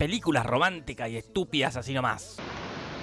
películas románticas y estúpidas así nomás.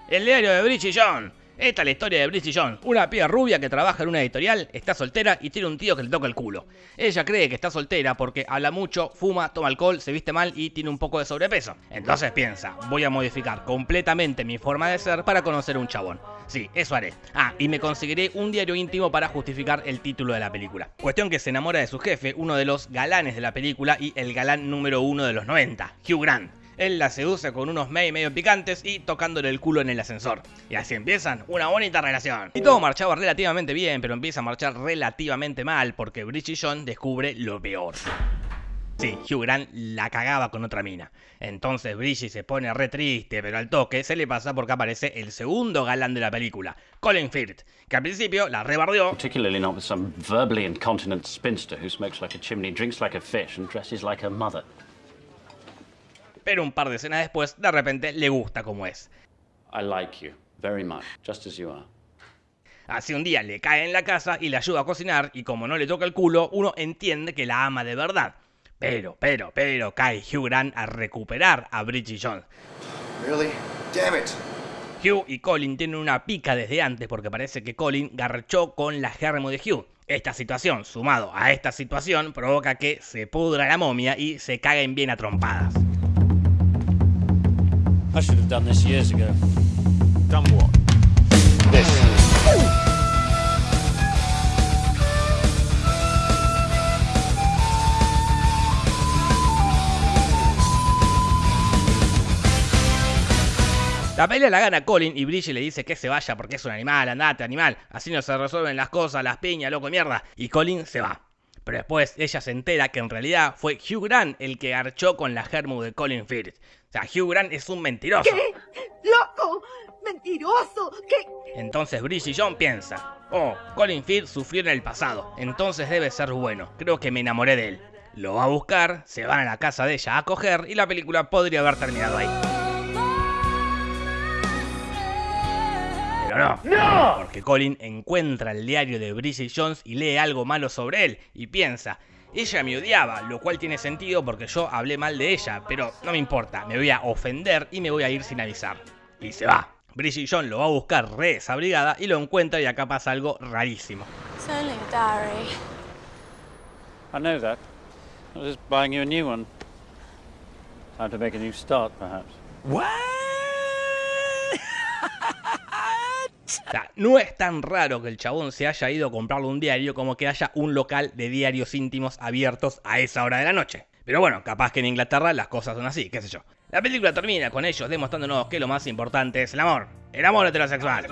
El diario de Bridget John. Esta es la historia de Bridget Jones, una piba rubia que trabaja en una editorial, está soltera y tiene un tío que le toca el culo. Ella cree que está soltera porque habla mucho, fuma, toma alcohol, se viste mal y tiene un poco de sobrepeso. Entonces piensa, voy a modificar completamente mi forma de ser para conocer un chabón. Sí, eso haré. Ah, y me conseguiré un diario íntimo para justificar el título de la película. Cuestión que se enamora de su jefe, uno de los galanes de la película y el galán número uno de los 90, Hugh Grant. Él la seduce con unos mey medio picantes y tocándole el culo en el ascensor. Y así empiezan una bonita relación. Y todo marchaba relativamente bien, pero empieza a marchar relativamente mal porque Bridget John descubre lo peor. Sí, Hugh Grant la cagaba con otra mina. Entonces Bridget se pone re triste, pero al toque se le pasa porque aparece el segundo galán de la película, Colin Firth, que al principio la rebardeó. Particularly some verbally incontinent spinster who smokes like a chimney, drinks like a fish and dresses like her mother pero un par de escenas después, de repente le gusta como es. I like you very much, just as you are. Así un día le cae en la casa y le ayuda a cocinar y como no le toca el culo, uno entiende que la ama de verdad. Pero, pero, pero cae Hugh Grant a recuperar a Bridget Jones. Really? Damn it. Hugh y Colin tienen una pica desde antes porque parece que Colin garchó con la germo de Hugh. Esta situación, sumado a esta situación, provoca que se pudra la momia y se caguen bien a trompadas. I should have done this years ago. Done what? This. La pelea la gana Colin y Bridget le dice que se vaya porque es un animal, andate animal, así no se resuelven las cosas, las piñas, loco de mierda. Y Colin se va. Pero después ella se entera que en realidad fue Hugh Grant el que archó con la germu de Colin Firth. O sea, Hugh Grant es un mentiroso. ¿Qué? ¡Loco! ¡Mentiroso! ¿Qué? Entonces Bridget John piensa, oh, Colin Firth sufrió en el pasado, entonces debe ser bueno, creo que me enamoré de él. Lo va a buscar, se van a la casa de ella a coger y la película podría haber terminado ahí. No. ¡No! Porque Colin encuentra el diario de Bridget Jones y lee algo malo sobre él y piensa, ella me odiaba, lo cual tiene sentido porque yo hablé mal de ella, pero no me importa, me voy a ofender y me voy a ir sin avisar. Y se va. Bridget Jones lo va a buscar re desabrigada y lo encuentra y acá pasa algo rarísimo. It's only a diary. I know that. I was just buying you a new one. Time to make a new start, perhaps. What? No es tan raro que el chabón se haya ido a comprarle un diario como que haya un local de diarios íntimos abiertos a esa hora de la noche. Pero bueno, capaz que en Inglaterra las cosas son así, qué sé yo. La película termina con ellos demostrándonos que lo más importante es el amor. El amor heterosexual.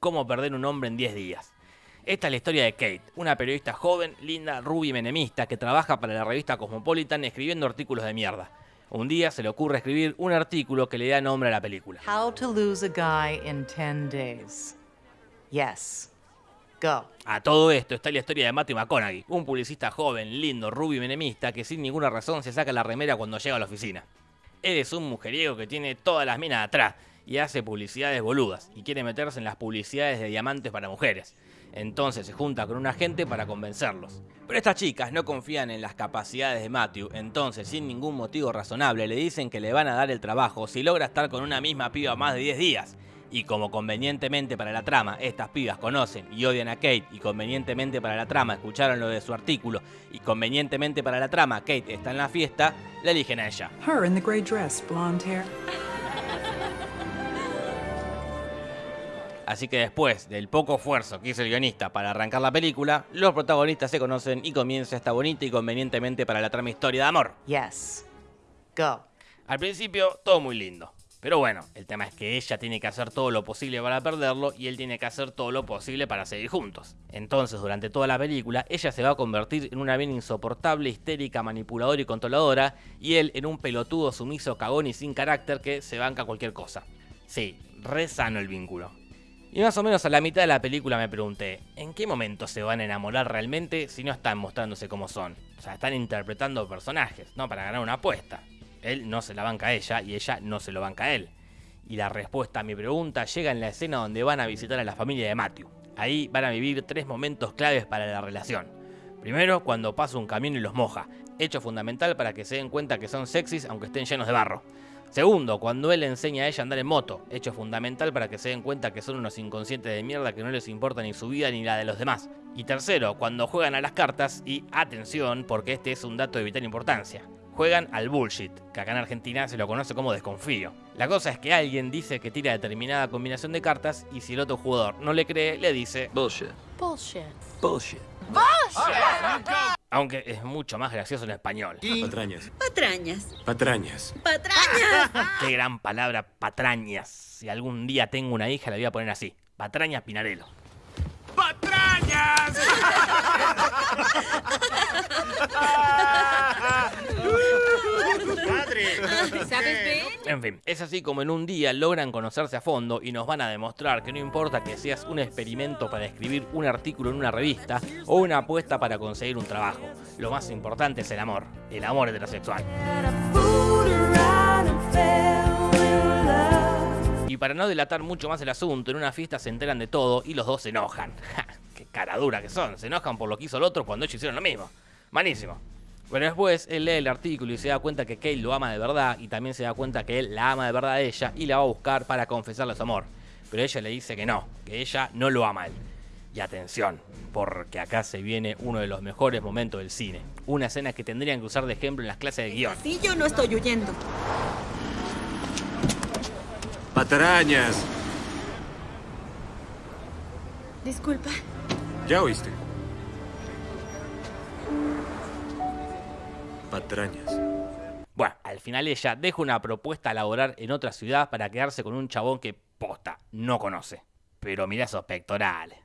Cómo perder un hombre en 10 días. Esta es la historia de Kate, una periodista joven, linda, rubia y menemista que trabaja para la revista Cosmopolitan escribiendo artículos de mierda. Un día se le ocurre escribir un artículo que le da nombre a la película. How to lose a guy in 10 days. Yes. Go. A todo esto está la historia de Matthew McConaughey, un publicista joven, lindo, rubio y menemista que sin ninguna razón se saca la remera cuando llega a la oficina. Él es un mujeriego que tiene todas las minas atrás y hace publicidades boludas y quiere meterse en las publicidades de diamantes para mujeres. Entonces se junta con un agente para convencerlos. Pero estas chicas no confían en las capacidades de Matthew, entonces sin ningún motivo razonable le dicen que le van a dar el trabajo si logra estar con una misma piba más de 10 días. Y como convenientemente para la trama estas pibas conocen y odian a Kate y convenientemente para la trama escucharon lo de su artículo y convenientemente para la trama Kate está en la fiesta, la eligen a ella. Her in the gray dress, blonde hair. Así que después del poco esfuerzo que hizo el guionista para arrancar la película, los protagonistas se conocen y comienza esta bonita y convenientemente para la trama historia de amor. Yes. Go. Al principio, todo muy lindo. Pero bueno, el tema es que ella tiene que hacer todo lo posible para perderlo y él tiene que hacer todo lo posible para seguir juntos. Entonces, durante toda la película, ella se va a convertir en una bien insoportable, histérica, manipuladora y controladora, y él en un pelotudo sumiso, cagón y sin carácter que se banca cualquier cosa. Sí, re sano el vínculo. Y más o menos a la mitad de la película me pregunté, ¿en qué momento se van a enamorar realmente si no están mostrándose como son? O sea, están interpretando personajes, ¿no? Para ganar una apuesta. Él no se la banca a ella y ella no se lo banca a él. Y la respuesta a mi pregunta llega en la escena donde van a visitar a la familia de Matthew. Ahí van a vivir tres momentos claves para la relación. Primero, cuando pasa un camión y los moja, hecho fundamental para que se den cuenta que son sexys aunque estén llenos de barro. Segundo, cuando él le enseña a ella a andar en moto, hecho fundamental para que se den cuenta que son unos inconscientes de mierda que no les importa ni su vida ni la de los demás. Y tercero, cuando juegan a las cartas y atención, porque este es un dato de vital importancia. Juegan al bullshit, que acá en Argentina se lo conoce como desconfío. La cosa es que alguien dice que tira determinada combinación de cartas y si el otro jugador no le cree, le dice Bullshit. Bullshit. Bullshit. Aunque es mucho más gracioso en español. Patrañas. Patrañas. Patrañas. Patrañas. Qué gran palabra, patrañas. Si algún día tengo una hija, la voy a poner así. Patrañas Pinarello. ¡Patrañas! ¿Sabes bien? En fin, es así como en un día logran conocerse a fondo y nos van a demostrar que no importa que seas un experimento para escribir un artículo en una revista o una apuesta para conseguir un trabajo. Lo más importante es el amor, el amor heterosexual. Y para no delatar mucho más el asunto, en una fiesta se enteran de todo y los dos se enojan. Ja, ¡Qué cara dura que son! Se enojan por lo que hizo el otro cuando ellos hicieron lo mismo. Malísimo. Pero después él lee el artículo y se da cuenta que Kate lo ama de verdad y también se da cuenta que él la ama de verdad a ella y la va a buscar para confesarle su amor. Pero ella le dice que no, que ella no lo ama a él. Y atención, porque acá se viene uno de los mejores momentos del cine. Una escena que tendrían que usar de ejemplo en las clases de guion. Sí, yo no estoy huyendo. Patrañas. Disculpa. ¿Ya oíste? Patrañas. Bueno, al final ella deja una propuesta a laborar en otra ciudad para quedarse con un chabón que posta no conoce. Pero mira esos pectorales.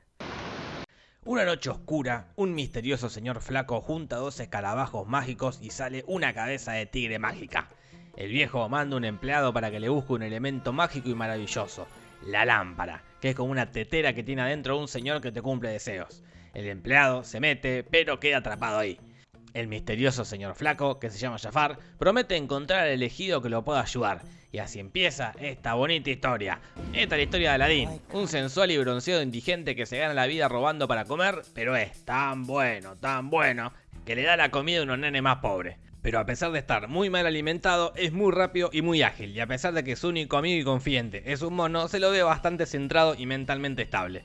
Una noche oscura, un misterioso señor flaco junta dos escarabajos mágicos y sale una cabeza de tigre mágica. El viejo manda un empleado para que le busque un elemento mágico y maravilloso, la lámpara, que es como una tetera que tiene adentro un señor que te cumple deseos. El empleado se mete, pero queda atrapado ahí. El misterioso señor flaco, que se llama Jafar, promete encontrar al elegido que lo pueda ayudar. Y así empieza esta bonita historia. Esta es la historia de Aladín, un sensual y bronceado indigente que se gana la vida robando para comer, pero es tan bueno, tan bueno, que le da la comida a unos nenes más pobres. Pero a pesar de estar muy mal alimentado, es muy rápido y muy ágil, y a pesar de que su único amigo y confidente es un mono, se lo ve bastante centrado y mentalmente estable.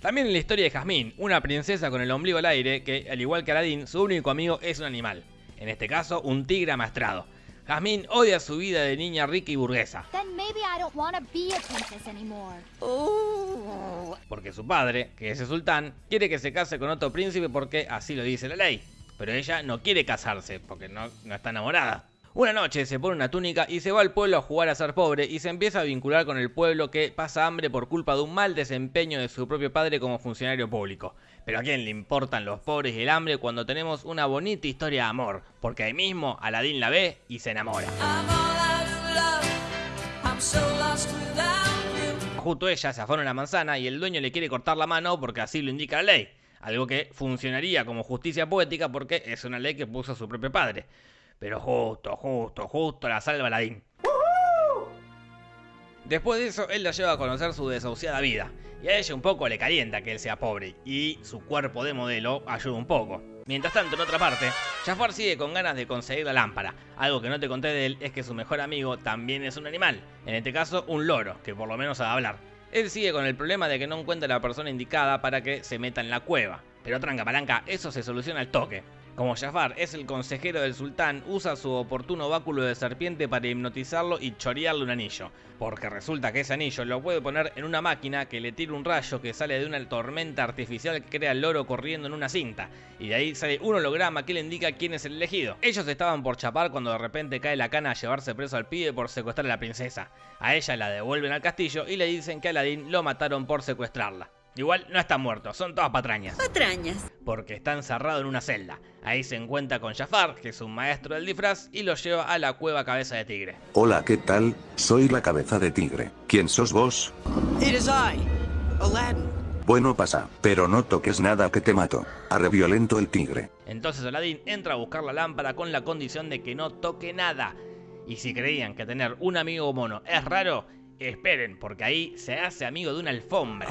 También en la historia de Jazmín, una princesa con el ombligo al aire que, al igual que Aladdin, su único amigo es un animal. En este caso, un tigre amastrado. Jazmín odia su vida de niña rica y burguesa, anymore. porque su padre, que es el sultán, quiere que se case con otro príncipe porque así lo dice la ley. Pero ella no quiere casarse porque no, no está enamorada. Una noche se pone una túnica y se va al pueblo a jugar a ser pobre y se empieza a vincular con el pueblo que pasa hambre por culpa de un mal desempeño de su propio padre como funcionario público. Pero a quién le importan los pobres y el hambre cuando tenemos una bonita historia de amor, porque ahí mismo Aladín la ve y se enamora. Justo ella se afana una manzana y el dueño le quiere cortar la mano porque así lo indica la ley. Algo que funcionaría como justicia poética porque es una ley que puso su propio padre. Pero justo, justo, justo la salva Aladín. Después de eso, él la lleva a conocer su desahuciada vida. Y a ella un poco le calienta que él sea pobre. Y su cuerpo de modelo ayuda un poco. Mientras tanto, en otra parte, Jafar sigue con ganas de conseguir la lámpara. Algo que no te conté de él es que su mejor amigo también es un animal. En este caso, un loro, que por lo menos sabe hablar. Él sigue con el problema de que no encuentra la persona indicada para que se meta en la cueva. Pero tranca palanca, eso se soluciona al toque. Como Jafar es el consejero del sultán, usa su oportuno báculo de serpiente para hipnotizarlo y chorearle un anillo. Porque resulta que ese anillo lo puede poner en una máquina que le tira un rayo que sale de una tormenta artificial que crea el loro corriendo en una cinta. Y de ahí sale un holograma que le indica quién es el elegido. Ellos estaban por chapar cuando de repente cae la cana a llevarse preso al pibe por secuestrar a la princesa. A ella la devuelven al castillo y le dicen que a Aladdin lo mataron por secuestrarla. Igual no está muerto, son todas patrañas. Patrañas. Porque está encerrado en una celda. Ahí se encuentra con Jafar, que es un maestro del disfraz, y lo lleva a la cueva cabeza de tigre. Hola, ¿qué tal? Soy la cabeza de tigre. ¿Quién sos vos? It is I, Aladdin. Bueno, pasa, pero no toques nada que te mato. Arre violento el tigre. Entonces Aladdin entra a buscar la lámpara con la condición de que no toque nada. Y si creían que tener un amigo mono es raro, esperen, porque ahí se hace amigo de una alfombra.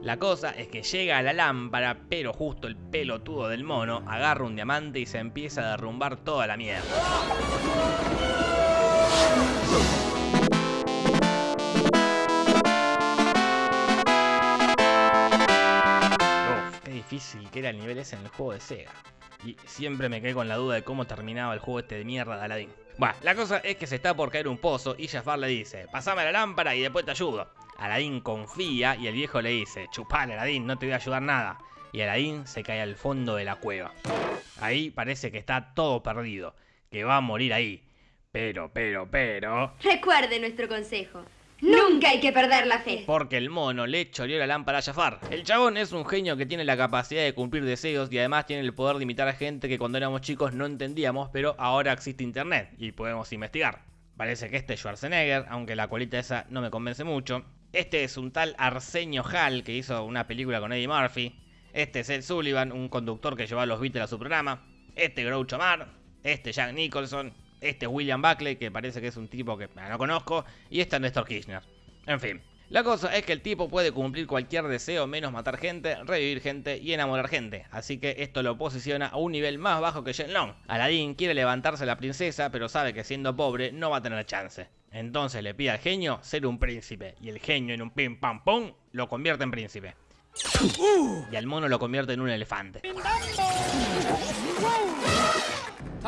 La cosa es que llega a la lámpara, pero justo el pelotudo del mono agarra un diamante y se empieza a derrumbar toda la mierda. Uf, qué difícil que era el nivel ese en el juego de Sega. Y siempre me quedé con la duda de cómo terminaba el juego este de mierda de Aladdin. Bueno, la cosa es que se está por caer un pozo y Jafar le dice, pasame la lámpara y después te ayudo. Aladdin confía y el viejo le dice, chupale Aladdin, no te voy a ayudar nada. Y Aladdin se cae al fondo de la cueva. Ahí parece que está todo perdido, que va a morir ahí. Pero, pero, pero... Recuerde nuestro consejo. Nunca hay que perder la fe. Porque el mono le choreó la lámpara a Jafar. El chabón es un genio que tiene la capacidad de cumplir deseos y además tiene el poder de imitar a gente que cuando éramos chicos no entendíamos, pero ahora existe internet y podemos investigar. Parece que este es Schwarzenegger, aunque la colita esa no me convence mucho. Este es un tal Arsenio Hall que hizo una película con Eddie Murphy. Este es Ed Sullivan, un conductor que lleva a los Beatles a su programa. Este Groucho Mar. Este Jack Nicholson. Este es William Buckley, que parece que es un tipo que no conozco. Y este es Néstor Kirchner. En fin. La cosa es que el tipo puede cumplir cualquier deseo menos matar gente, revivir gente y enamorar gente. Así que esto lo posiciona a un nivel más bajo que Shenlong. Aladdin quiere levantarse a la princesa, pero sabe que siendo pobre no va a tener chance. Entonces le pide al genio ser un príncipe. Y el genio en un pim pam pum lo convierte en príncipe. Y al mono lo convierte en un elefante.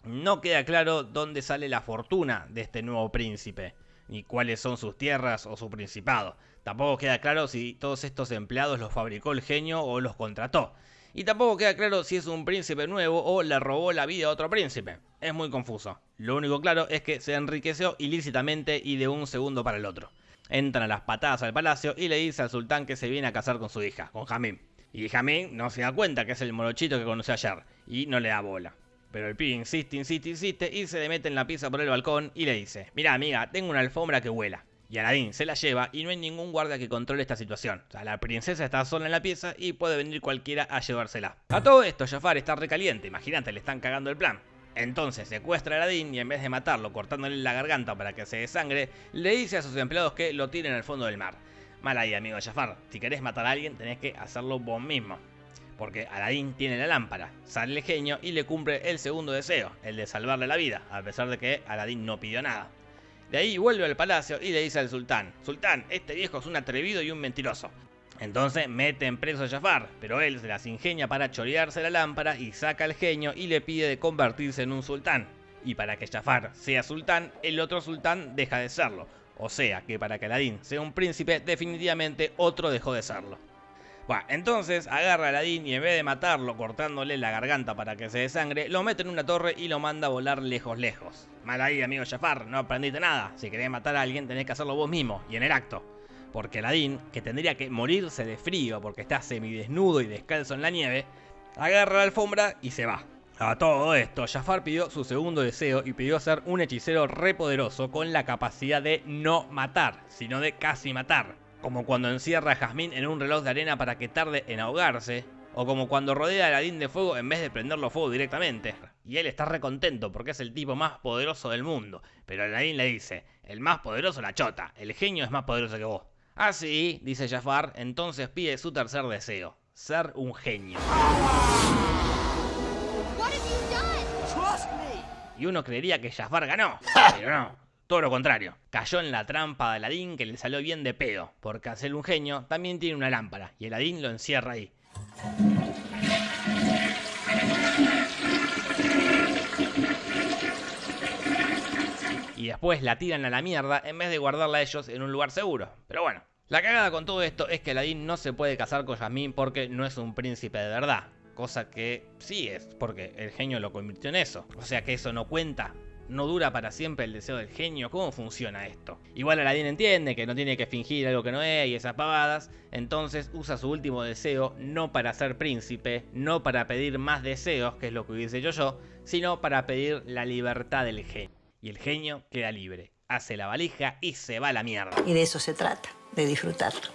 No queda claro dónde sale la fortuna de este nuevo príncipe, ni cuáles son sus tierras o su principado. Tampoco queda claro si todos estos empleados los fabricó el genio o los contrató. Y tampoco queda claro si es un príncipe nuevo o le robó la vida a otro príncipe. Es muy confuso. Lo único claro es que se enriqueció ilícitamente y de un segundo para el otro. Entran a las patadas al palacio y le dice al sultán que se viene a casar con su hija, con Jamín. Y Jamín no se da cuenta que es el morochito que conoció ayer y no le da bola. Pero el pibe insiste, insiste, insiste y se le mete en la pieza por el balcón y le dice, mira amiga, tengo una alfombra que vuela. Y Aladín se la lleva y no hay ningún guardia que controle esta situación. O sea, la princesa está sola en la pieza y puede venir cualquiera a llevársela. A todo esto, Jafar está recaliente, imagínate, le están cagando el plan. Entonces secuestra a Aladín y en vez de matarlo cortándole la garganta para que se desangre, le dice a sus empleados que lo tiren al fondo del mar. Mal ahí, amigo Jafar, si querés matar a alguien tenés que hacerlo vos mismo. Porque Aladín tiene la lámpara, sale el genio y le cumple el segundo deseo, el de salvarle la vida, a pesar de que Aladín no pidió nada. De ahí vuelve al palacio y le dice al sultán, Sultán, este viejo es un atrevido y un mentiroso. Entonces mete en preso a Jafar, pero él se las ingenia para chorearse la lámpara y saca al genio y le pide de convertirse en un sultán. Y para que Jafar sea sultán, el otro sultán deja de serlo. O sea que para que Aladín sea un príncipe, definitivamente otro dejó de serlo. Entonces agarra a Aladín y en vez de matarlo cortándole la garganta para que se desangre, lo mete en una torre y lo manda a volar lejos lejos. Mal ahí, amigo Jafar, no aprendiste nada. Si querés matar a alguien tenés que hacerlo vos mismo y en el acto. Porque Aladín, que tendría que morirse de frío porque está semidesnudo y descalzo en la nieve, agarra la alfombra y se va. A todo esto, Jafar pidió su segundo deseo y pidió ser un hechicero repoderoso con la capacidad de no matar, sino de casi matar. Como cuando encierra a Jazmín en un reloj de arena para que tarde en ahogarse, o como cuando rodea a Aladín de fuego en vez de prenderlo fuego directamente. Y él está recontento porque es el tipo más poderoso del mundo. Pero Aladín le dice, el más poderoso la chota, el genio es más poderoso que vos. Ah, sí, dice Jafar, entonces pide su tercer deseo, ser un genio. Y uno creería que Jafar ganó, pero no, todo lo contrario. Cayó en la trampa de Aladín que le salió bien de pedo, porque hacer un genio también tiene una lámpara, y Aladín lo encierra ahí. Y después la tiran a la mierda en vez de guardarla ellos en un lugar seguro. Pero bueno, la cagada con todo esto es que Aladín no se puede casar con Yasmín porque no es un príncipe de verdad. Cosa que sí es, porque el genio lo convirtió en eso. O sea que eso no cuenta. No dura para siempre el deseo del genio. ¿Cómo funciona esto? Igual Aladín entiende que no tiene que fingir algo que no es y esas pavadas. Entonces usa su último deseo no para ser príncipe, no para pedir más deseos, que es lo que hubiese hecho yo, sino para pedir la libertad del genio. Y el genio queda libre. Hace la valija y se va a la mierda. Y de eso se trata, de disfrutarlo.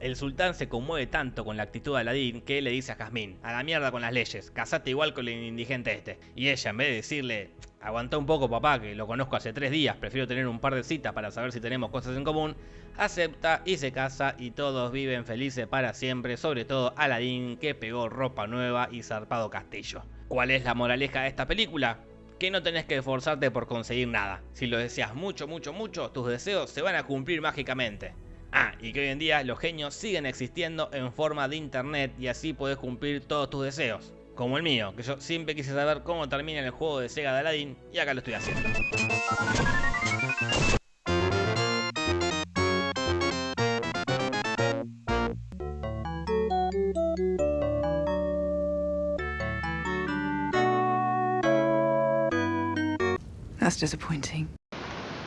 El sultán se conmueve tanto con la actitud de Aladín que le dice a Jazmín, a la mierda con las leyes, casate igual con el indigente este. Y ella, en vez de decirle, aguanta un poco papá, que lo conozco hace tres días, prefiero tener un par de citas para saber si tenemos cosas en común, acepta y se casa y todos viven felices para siempre, sobre todo Aladín que pegó ropa nueva y zarpado castillo. ¿Cuál es la moraleja de esta película? que no tenés que esforzarte por conseguir nada. Si lo deseas mucho, mucho, mucho, tus deseos se van a cumplir mágicamente. Ah, y que hoy en día los genios siguen existiendo en forma de internet y así podés cumplir todos tus deseos. Como el mío, que yo siempre quise saber cómo termina el juego de Sega de Aladdin y acá lo estoy haciendo. That's disappointing.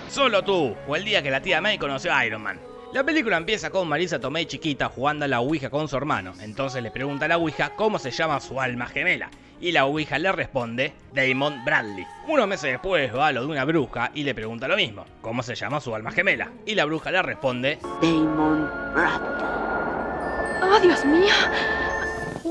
Solo tú, o el día que la tía May conoció a Iron Man. La película empieza con Marisa Tomei chiquita jugando a la Ouija con su hermano. Entonces le pregunta a la Ouija cómo se llama su alma gemela. Y la Ouija le responde Damon Bradley. Unos meses después va a lo de una bruja y le pregunta lo mismo. ¿Cómo se llama su alma gemela? Y la bruja le responde Damon Bradley. ¡Oh, Dios mío!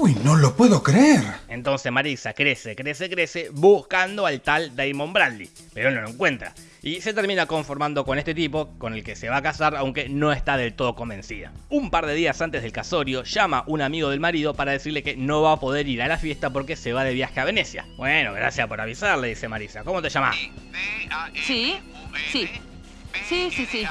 Uy, no lo puedo creer. Entonces Marisa crece, crece, crece buscando al tal Damon Bradley. Pero no lo encuentra. Y se termina conformando con este tipo, con el que se va a casar, aunque no está del todo convencida. Un par de días antes del casorio, llama un amigo del marido para decirle que no va a poder ir a la fiesta porque se va de viaje a Venecia. Bueno, gracias por avisarle, dice Marisa. ¿Cómo te llamas? Sí, sí. Sí, sí, sí.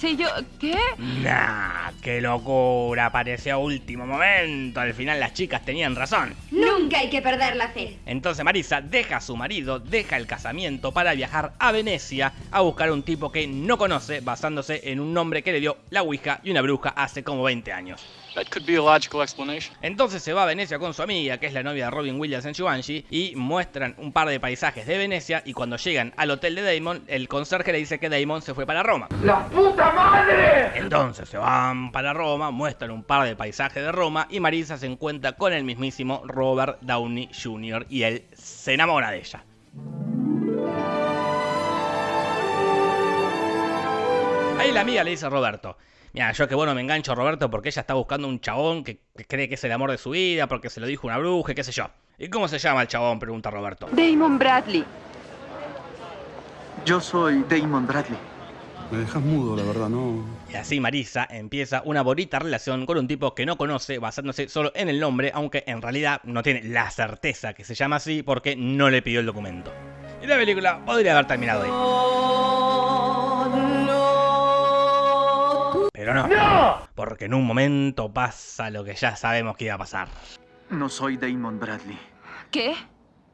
Sí, yo... ¿Qué? Nah, qué locura, apareció a último momento. Al final las chicas tenían razón. Nunca hay que perder la fe. Entonces Marisa deja a su marido, deja el casamiento para viajar a Venecia a buscar un tipo que no conoce basándose en un nombre que le dio la Ouija y una bruja hace como 20 años. That could be a logical explanation. Entonces se va a Venecia con su amiga, que es la novia de Robin Williams en Givenchy, y muestran un par de paisajes de Venecia y cuando llegan al hotel de Damon, el conserje le dice que Damon se fue para Roma. ¡La puta madre! Entonces se van para Roma, muestran un par de paisajes de Roma y Marisa se encuentra con el mismísimo Robert Downey Jr. y él se enamora de ella. Ahí la amiga le dice a Roberto, Mira, yo que bueno me engancho a Roberto porque ella está buscando un chabón que, que, cree que es el amor de su vida, porque se lo dijo una bruja, qué sé yo. ¿Y cómo se llama el chabón? Pregunta Roberto. Damon Bradley. Yo soy Damon Bradley. Me dejas mudo, la verdad, no. Y así Marisa empieza una bonita relación con un tipo que no conoce, basándose solo en el nombre, aunque en realidad no tiene la certeza que se llama así porque no le pidió el documento. Y la película podría haber terminado ahí. Pero no, ¡No! porque en un momento pasa lo que ya sabemos que iba a pasar. No soy Damon Bradley. ¿Qué?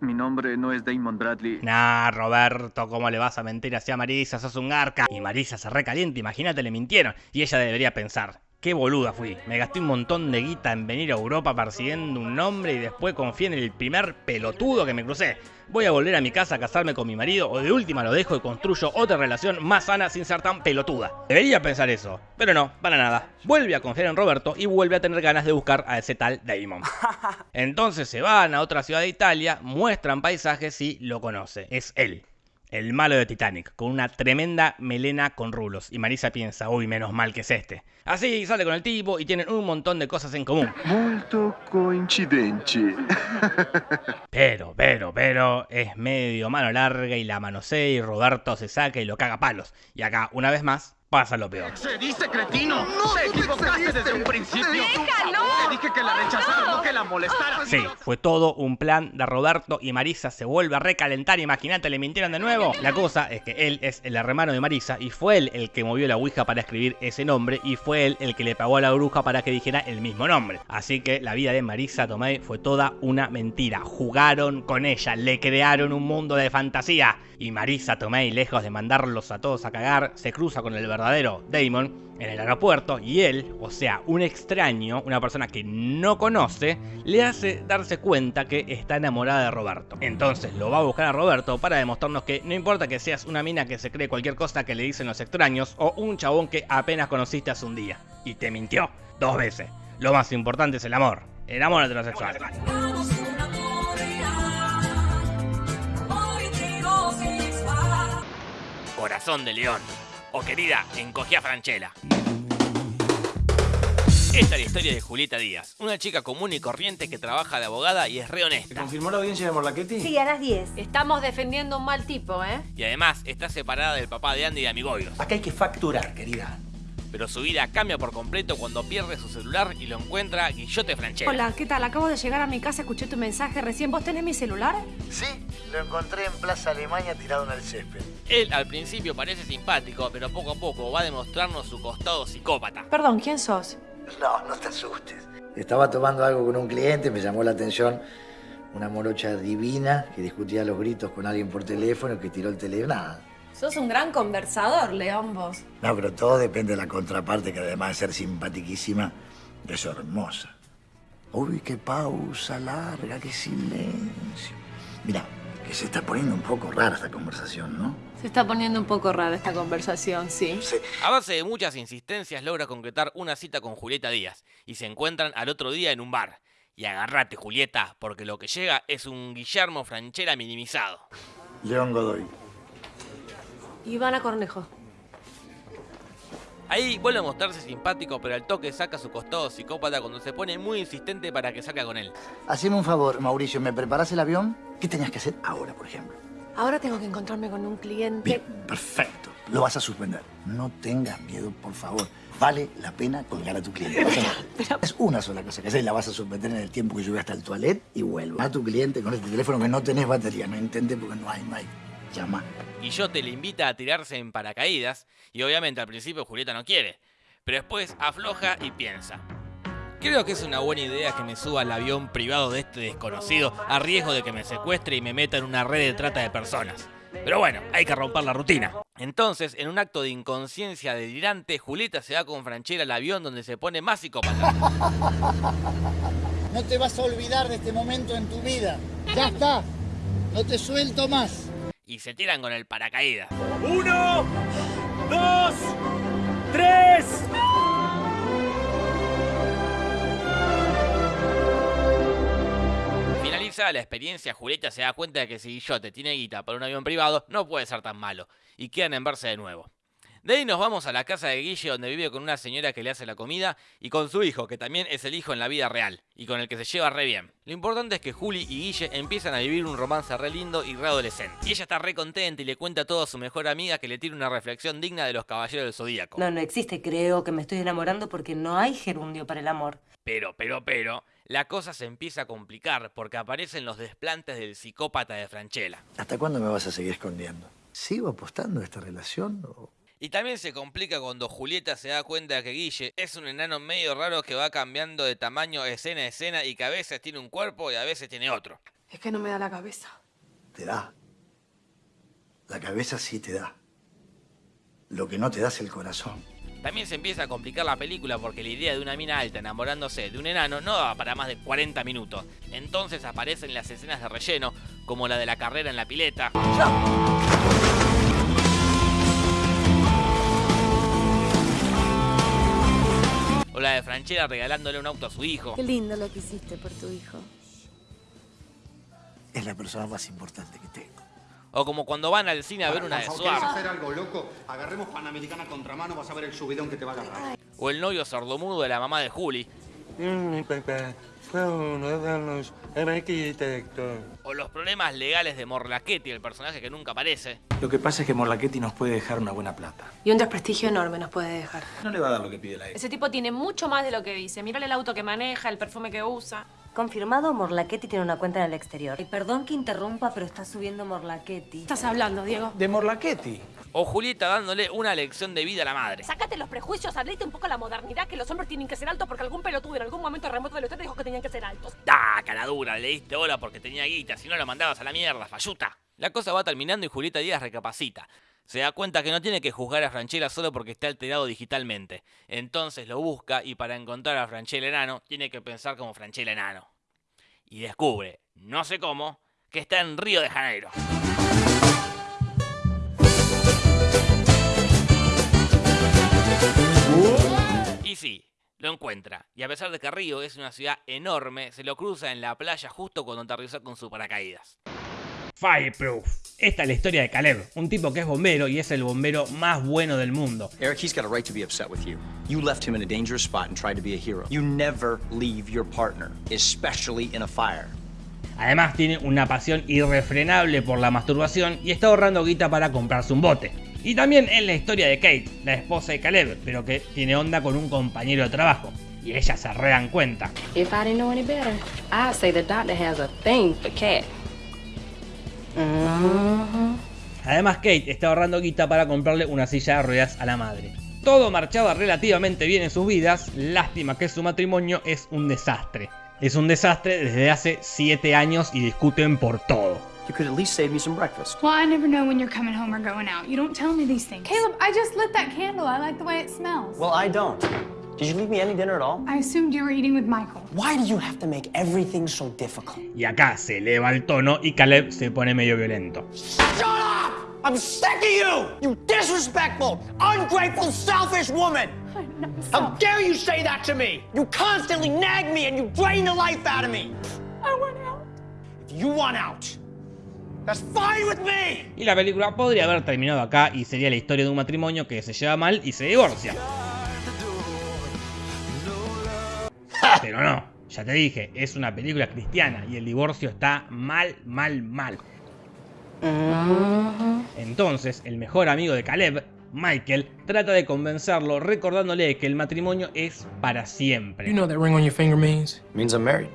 Mi nombre no es Damon Bradley. Nah, Roberto, ¿cómo le vas a mentir así a Marisa? Sos un garca. Y Marisa se recalienta, imagínate, le mintieron. Y ella debería pensar, qué boluda fui. Me gasté un montón de guita en venir a Europa persiguiendo un nombre y después confié en el primer pelotudo que me crucé. Voy a volver a mi casa a casarme con mi marido o de última lo dejo y construyo otra relación más sana sin ser tan pelotuda. Debería pensar eso, pero no, para nada. Vuelve a confiar en Roberto y vuelve a tener ganas de buscar a ese tal Damon. Entonces se van a otra ciudad de Italia, muestran paisajes y lo conoce. Es él. El malo de Titanic, con una tremenda melena con rulos. Y Marisa piensa, uy, menos mal que es este. Así sale con el tipo y tienen un montón de cosas en común. Molto coincidente. Pero, pero, pero, es medio mano larga y la manosea y Roberto se saca y lo caga a palos. Y acá, una vez más, pasa lo peor. ¡Se dice cretino! No, ¡Te equivocaste desde un principio! ¡Déjalo! Te dije que la rechazara, no que la molestara. Sí, fue todo un plan de Roberto y Marisa se vuelve a recalentar. Imagínate, le mintieron de nuevo. La cosa es que él es el hermano de Marisa y fue él el que movió la Ouija para escribir ese nombre y fue él el que le pagó a la bruja para que dijera el mismo nombre. Así que la vida de Marisa Tomei fue toda una mentira. Jugaron con ella, le crearon un mundo de fantasía. Y Marisa Tomei, lejos de mandarlos a todos a cagar, se cruza con el verdadero Damon en el aeropuerto y él, o sea, un extraño, una persona que no conoce, le hace darse cuenta que está enamorada de Roberto. Entonces lo va a buscar a Roberto para demostrarnos que no importa que seas una mina que se cree cualquier cosa que le dicen los extraños o un chabón que apenas conociste hace un día y te mintió dos veces. Lo más importante es el amor, el amor heterosexual. Corazón de león o querida, encogía Franchela. Esta es la historia de Julieta Díaz, una chica común y corriente que trabaja de abogada y es re honesta. confirmó la audiencia de Morlaquetti? Sí, a las 10. Estamos defendiendo un mal tipo, ¿eh? Y además está separada del papá de Andy y de Amigobios. Acá hay que facturar, querida. Pero su vida cambia por completo cuando pierde su celular y lo encuentra Guillote Franchella. Hola, ¿qué tal? Acabo de llegar a mi casa, escuché tu mensaje recién. ¿Vos tenés mi celular? Sí, lo encontré en Plaza Alemania tirado en el césped. Él al principio parece simpático, pero poco a poco va a demostrarnos su costado psicópata. Perdón, ¿quién sos? No, no te asustes. Estaba tomando algo con un cliente, me llamó la atención una morocha divina que discutía los gritos con alguien por teléfono que tiró el teléfono. Nada. Sos un gran conversador, León, vos. No, pero todo depende de la contraparte que además de ser simpatiquísima, es hermosa. Uy, qué pausa larga, qué silencio. Mira, que se está poniendo un poco rara esta conversación, ¿no? Se está poniendo un poco rara esta conversación, sí. Sí. A base de muchas insistencias logra concretar una cita con Julieta Díaz y se encuentran al otro día en un bar. Y agarrate, Julieta, porque lo que llega es un Guillermo Franchella minimizado. León Godoy. Ivana Cornejo. Ahí vuelve a mostrarse simpático, pero al toque saca su costado psicópata cuando se pone muy insistente para que salga con él. Haceme un favor, Mauricio, ¿me preparás el avión? ¿Qué tenías que hacer ahora, por ejemplo? Ahora tengo que encontrarme con un cliente. Bien, perfecto. Lo vas a suspender. No tengas miedo, por favor. Vale la pena colgar a tu cliente. Es una sola cosa que hacer y la vas a suspender en el tiempo que yo voy hasta el toilet y vuelvo. A tu cliente con este teléfono que no tenés batería. No intentes porque no hay, no hay. Llama. Guillote le invita a tirarse en paracaídas y obviamente al principio Julieta no quiere, pero después afloja y piensa. Creo que es una buena idea que me suba al avión privado de este desconocido a riesgo de que me secuestre y me meta en una red de trata de personas. Pero bueno, hay que romper la rutina. Entonces, en un acto de inconsciencia delirante, Julieta se va con Franchella al avión donde se pone más psicópata. No te vas a olvidar de este momento en tu vida. Ya está. No te suelto más. Y se tiran con el paracaídas. ¡Uno! ¡Dos! ¡Tres! Finalizada la experiencia, Julieta se da cuenta de que si Guillote tiene guita para un avión privado, no puede ser tan malo, y quedan en verse de nuevo. De ahí nos vamos a la casa de Guille donde vive con una señora que le hace la comida y con su hijo, que también es el hijo en la vida real, y con el que se lleva re bien. Lo importante es que Juli y Guille empiezan a vivir un romance re lindo y re adolescente. Y ella está re contenta y le cuenta todo a su mejor amiga que le tira una reflexión digna de los caballeros del zodíaco. No, no existe, creo que me estoy enamorando porque no hay gerundio para el amor. Pero, pero, pero, la cosa se empieza a complicar porque aparecen los desplantes del psicópata de Franchella. ¿Hasta cuándo me vas a seguir escondiendo? ¿Sigo apostando a esta relación o Y también se complica cuando Julieta se da cuenta que Guille es un enano medio raro que va cambiando de tamaño escena a escena y que a veces tiene un cuerpo y a veces tiene otro. Es que no me da la cabeza. te da? La cabeza sí te da. Lo que no te da es el corazón. También se empieza a complicar la película porque la idea de una mina alta enamorándose de un enano no daba para más de 40 minutos. Entonces aparecen las escenas de relleno, como la de la carrera en la pileta. O la de Franchella regalándole un auto a su hijo. Qué lindo lo que hiciste por tu hijo. Es la persona más importante que tengo. O como cuando van al cine a ver una de ¿Quieres Suar. hacer algo loco? Agarremos Panamericana contramano, vas a ver el subidón que te va a agarrar. O el novio sordomudo de la mamá de Juli. O los problemas legales de Morlachetti, el personaje que nunca aparece. Lo que pasa es que Morlachetti nos puede dejar una buena plata. Y un desprestigio enorme nos puede dejar. No le va a dar lo que pide la ex. Ese tipo tiene mucho más de lo que dice. Mírale el auto que maneja, el perfume que usa. Confirmado, Morlachetti tiene una cuenta en el exterior. Y perdón que interrumpa, pero está subiendo Morlachetti. estás hablando, Diego? De Morlachetti. O Julieta dándole una lección de vida a la madre. Sácate los prejuicios, hablate un poco la modernidad, que los hombres tienen que ser altos porque algún pelotudo en algún momento remoto de la historia dijo que tenían que ser altos. ¡Ah, cara dura! Le diste bola porque tenía guita, si no lo mandabas a la mierda, falluta. La cosa va terminando y Julieta Díaz recapacita. Se da cuenta que no tiene que juzgar a Franchella solo porque está alterado digitalmente. Entonces lo busca y para encontrar a Franchella enano, tiene que pensar como Franchella enano. Y descubre, no sé cómo, que está en Río de Janeiro. Y sí, lo encuentra. Y a pesar de que Río es una ciudad enorme, se lo cruza en la playa justo cuando aterrizó con su paracaídas. Fireproof. Esta es la historia de Caleb, un tipo que es bombero y es el bombero más bueno del mundo. Eric, he's got a right to be upset with you. You left him in a dangerous spot and tried to be a hero. You never leave your partner, especially in a fire. Además tiene una pasión irrefrenable por la masturbación y está ahorrando guita para comprarse un bote. Y también es la historia de Kate, la esposa de Caleb, pero que tiene onda con un compañero de trabajo. Y ellas se re dan cuenta. If I didn't know any better, I'd say the doctor has a thing for cat. Mm-hmm. Además Kate está ahorrando guita para comprarle una silla de ruedas a la madre. Todo marchaba relativamente bien en sus vidas, lástima que su matrimonio es un desastre. Es un desastre desde hace 7 años y discuten por todo. You could at least save me some breakfast. Well, I never know when you're coming home or going out. You don't tell me these things. Caleb, I just lit that candle. I like the way it smells. Well, I don't. Did you leave me any dinner at all? I assumed you were eating with Michael. Why do you have to make everything so difficult? Y acá se eleva el tono y Caleb se pone medio violento. Shut up! I'm sick of you! You disrespectful, ungrateful, selfish woman! How dare you say that to me? You constantly nag me and you drain the life out of me! I want out. If you want out, Y la película podría haber terminado acá y sería la historia de un matrimonio que se lleva mal y se divorcia. Pero no, ya te dije, es una película cristiana y el divorcio está mal, mal, mal. Entonces, el mejor amigo de Caleb, Michael, trata de convencerlo recordándole que el matrimonio es para siempre. You know that ring on your finger means? Means I'm married.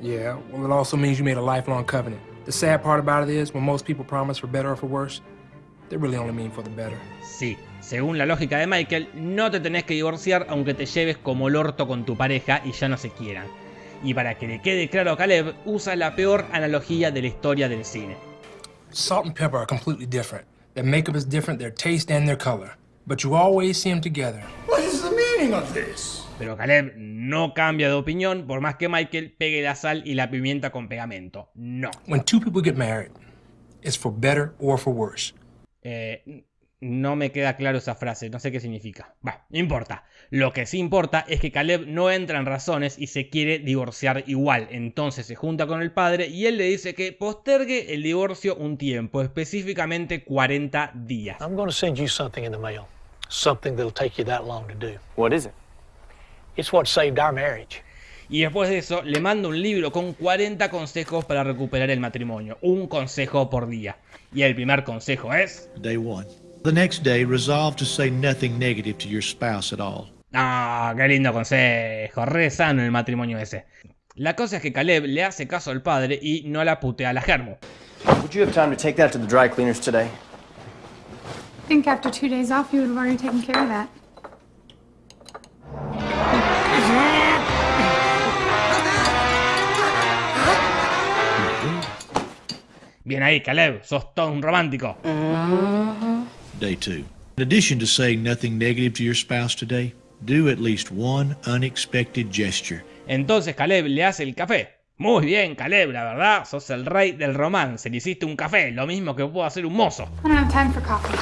Yeah, well it also means you made a lifelong covenant. The sad part about it is, when most people promise for better or for worse, they really only mean for the better. Sí, según la lógica de Michael, no te tenés que divorciar aunque te lleves como el orto con tu pareja y ya no se quieran. Y para que le quede claro a Caleb, usa la peor analogía de la historia del cine. Salt and pepper are completely different. Their makeup is different, their taste and their color. But you always see them together. What is the meaning of this? Pero Caleb no cambia de opinión por más que Michael pegue la sal y la pimienta con pegamento. No. When two people get married, it's for better or for worse. Eh, no me queda claro esa frase, no sé qué significa. Va, no importa. Lo que sí importa es que Caleb no entra en razones y se quiere divorciar igual. Entonces se junta con el padre y él le dice que postergue el divorcio un tiempo, específicamente 40 días. I'm going to send you something in the mail. Something that'll take you that long to do. What is it? It's what saved our marriage. Y después de eso le manda un libro con 40 consejos para recuperar el matrimonio. Un consejo por día. Y el primer consejo es... Day one. The next day, resolve to say nothing negative to your spouse at all. Ah, qué lindo consejo. Re sano el matrimonio ese. La cosa es que Caleb le hace caso al padre y no la putea a la germo. Would you have time to take that to the dry cleaners today? I think after two days off, you would have already taken care of that. Bien ahí, Caleb, sos todo un romántico. Day two. In addition to saying nothing negative to your spouse today, do at least one unexpected gesture. Entonces Caleb le hace el café. Muy bien, Caleb, la verdad, sos el rey del romance. Le hiciste un café, lo mismo que puedo hacer un mozo. I don't have time for coffee.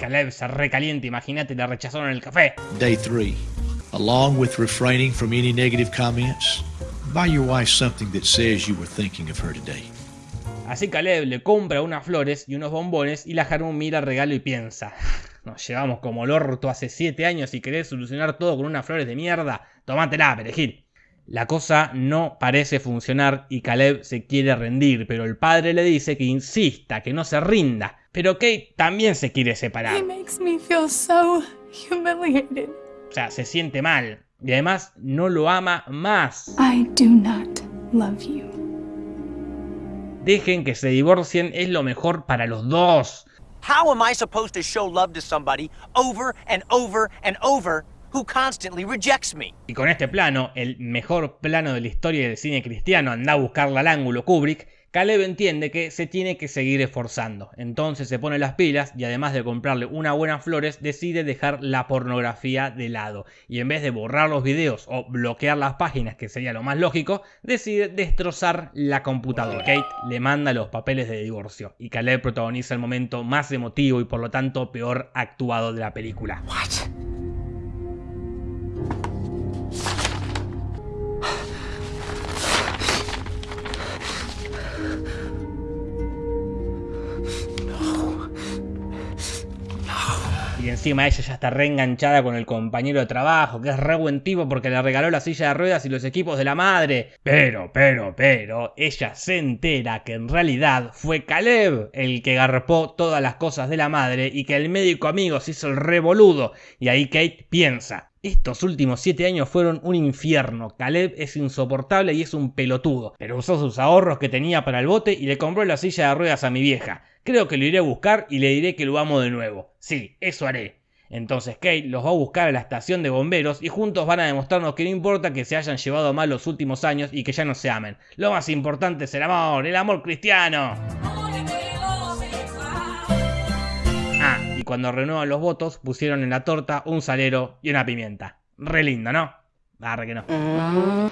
Caleb se recalienta, imagínate, le rechazaron el café. Day three. Along with refraining from any negative comments, buy your wife something that says you were thinking of her today. Así Caleb le compra unas flores y unos bombones y la Harmon mira el regalo y piensa, nos llevamos como el orto hace 7 años y querés solucionar todo con unas flores de mierda, tomátela, perejil. La cosa no parece funcionar y Caleb se quiere rendir, pero el padre le dice que insista, que no se rinda. Pero Kate también se quiere separar. He makes me feel so humiliated. O sea, se siente mal. Y además no lo ama más. I do not love you. Dejen que se divorcien, es lo mejor para los dos. How am I supposed to show love to somebody over and over and over who constantly rejects me? Y con este plano, el mejor plano de la historia del cine cristiano, anda a buscarla al ángulo Kubrick, Caleb entiende que se tiene que seguir esforzando. Entonces se pone las pilas y además de comprarle unas buenas flores, decide dejar la pornografía de lado. Y en vez de borrar los videos o bloquear las páginas, que sería lo más lógico, decide destrozar la computadora. Kate le manda los papeles de divorcio y Caleb protagoniza el momento más emotivo y por lo tanto peor actuado de la película. Encima ella ya está reenganchada con el compañero de trabajo, que es re buen tipo porque le regaló la silla de ruedas y los equipos de la madre. Pero, pero, pero, ella se entera que en realidad fue Caleb el que garpó todas las cosas de la madre y que el médico amigo se hizo el revoludo. Y ahí Kate piensa, estos últimos 7 años fueron un infierno. Caleb es insoportable y es un pelotudo. Pero usó sus ahorros que tenía para el bote y le compró la silla de ruedas a mi vieja. Creo que lo iré a buscar y le diré que lo amo de nuevo. Sí, eso haré. Entonces Kate los va a buscar a la estación de bomberos y juntos van a demostrarnos que no importa que se hayan llevado mal los últimos años y que ya no se amen. Lo más importante es el amor, el amor cristiano. Ah, y cuando renuevan los votos pusieron en la torta un salero y una pimienta. Re lindo, ¿no? Arre que no.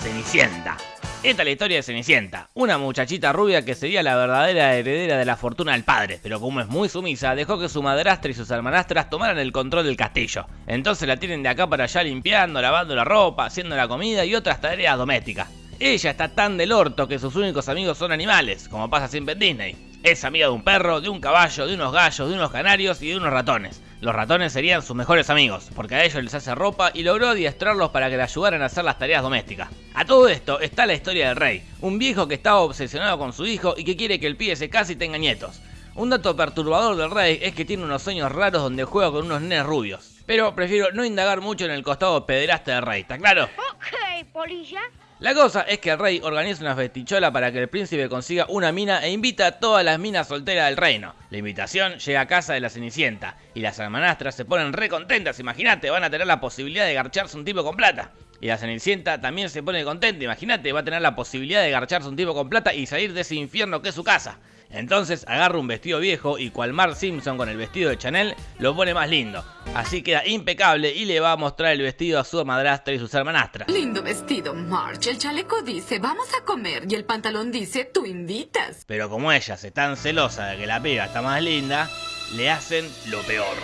Cenicienta. Esta es la historia de Cenicienta, una muchachita rubia que sería la verdadera heredera de la fortuna del padre, pero como es muy sumisa, dejó que su madrastra y sus hermanastras tomaran el control del castillo. Entonces la tienen de acá para allá limpiando, lavando la ropa, haciendo la comida y otras tareas domésticas. Ella está tan del orto que sus únicos amigos son animales, como pasa siempre en Disney. Es amiga de un perro, de un caballo, de unos gallos, de unos canarios y de unos ratones. Los ratones serían sus mejores amigos, porque a ellos les hace ropa y logró adiestrarlos para que le ayudaran a hacer las tareas domésticas. A todo esto está la historia del rey, un viejo que estaba obsesionado con su hijo y que quiere que el pibe se case y tenga nietos. Un dato perturbador del rey es que tiene unos sueños raros donde juega con unos nenes rubios. Pero prefiero no indagar mucho en el costado pederasta del rey, ¿está claro? Ok, polilla. La cosa es que el rey organiza una festichola para que el príncipe consiga una mina e invita a todas las minas solteras del reino. La invitación llega a casa de la Cenicienta y las hermanastras se ponen re contentas, imagínate, van a tener la posibilidad de garcharse un tipo con plata. Y la Cenicienta también se pone contenta, imagínate, va a tener la posibilidad de garcharse un tipo con plata y salir de ese infierno que es su casa. Entonces agarra un vestido viejo y cual Mark Simpson con el vestido de Chanel lo pone más lindo. Así queda impecable y le va a mostrar el vestido a su madrastra y sus hermanastras. Lindo vestido, March. El chaleco dice vamos a comer y el pantalón dice tú invitas. Pero como ellas están celosas de que la piba está más linda, le hacen lo peor.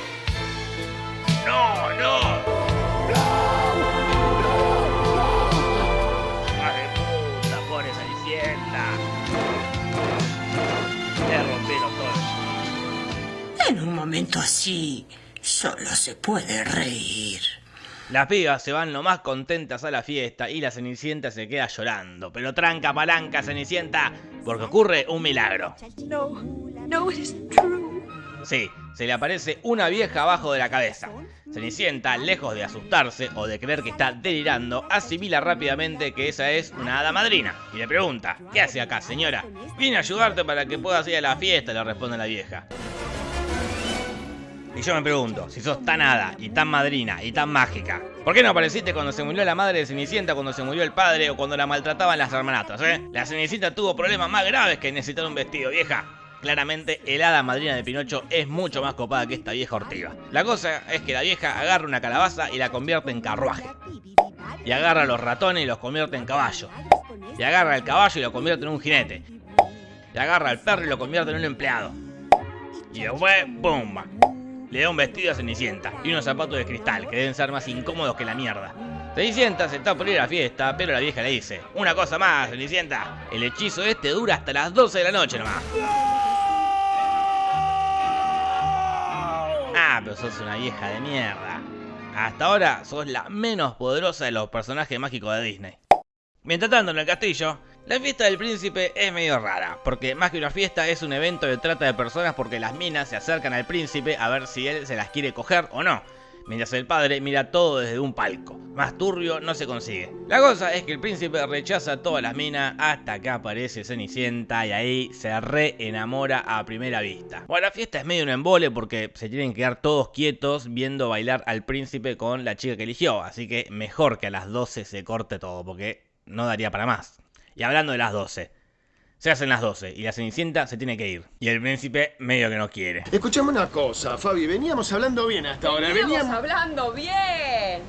¡No, no! ¡Madre En un momento así, solo se puede reír. Las pibas se van lo más contentas a la fiesta y la Cenicienta se queda llorando. Pero tranca palanca, Cenicienta, porque ocurre un milagro. No, no, it is true. Sí, se le aparece una vieja abajo de la cabeza. Cenicienta, lejos de asustarse o de creer que está delirando, asimila rápidamente que esa es una hada madrina y le pregunta, ¿qué hace acá, señora? Vine a ayudarte para que puedas ir a la fiesta, le responde la vieja. Y yo me pregunto, si sos tan hada y tan madrina y tan mágica, ¿por qué no apareciste cuando se murió la madre de Cenicienta, cuando se murió el padre o cuando la maltrataban las hermanastras, eh? La Cenicienta tuvo problemas más graves que necesitar un vestido, vieja. Claramente, el hada madrina de Pinocho es mucho más copada que esta vieja ortiga. La cosa es que la vieja agarra una calabaza y la convierte en carruaje. Y agarra a los ratones y los convierte en caballo. Y agarra al caballo y lo convierte en un jinete. Y agarra al perro y lo convierte en un empleado. Y después, ¡pumba! Le da un vestido a Cenicienta y unos zapatos de cristal que deben ser más incómodos que la mierda. Cenicienta se está por ir a la fiesta, pero la vieja le dice, una cosa más, Cenicienta, el hechizo este dura hasta las 12 de la noche nomás. Ah, pero sos una vieja de mierda. Hasta ahora sos la menos poderosa de los personajes mágicos de Disney. Mientras tanto, en el castillo, la fiesta del príncipe es medio rara, porque más que una fiesta es un evento de trata de personas porque las minas se acercan al príncipe a ver si él se las quiere coger o no. Mientras el padre mira todo desde un palco. Más turbio no se consigue. La cosa es que el príncipe rechaza todas las minas hasta que aparece Cenicienta y ahí se re enamora a primera vista. Bueno, la fiesta es medio un embole porque se tienen que quedar todos quietos viendo bailar al príncipe con la chica que eligió. Así que mejor que a las 12 se corte todo porque no daría para más. Y hablando de las 12. Se hacen las 12 y la Cenicienta se tiene que ir. Y el príncipe medio que no quiere. Escuchame una cosa, Fabi, veníamos hablando bien hasta ahora. Veníamos Veníamos... hablando bien.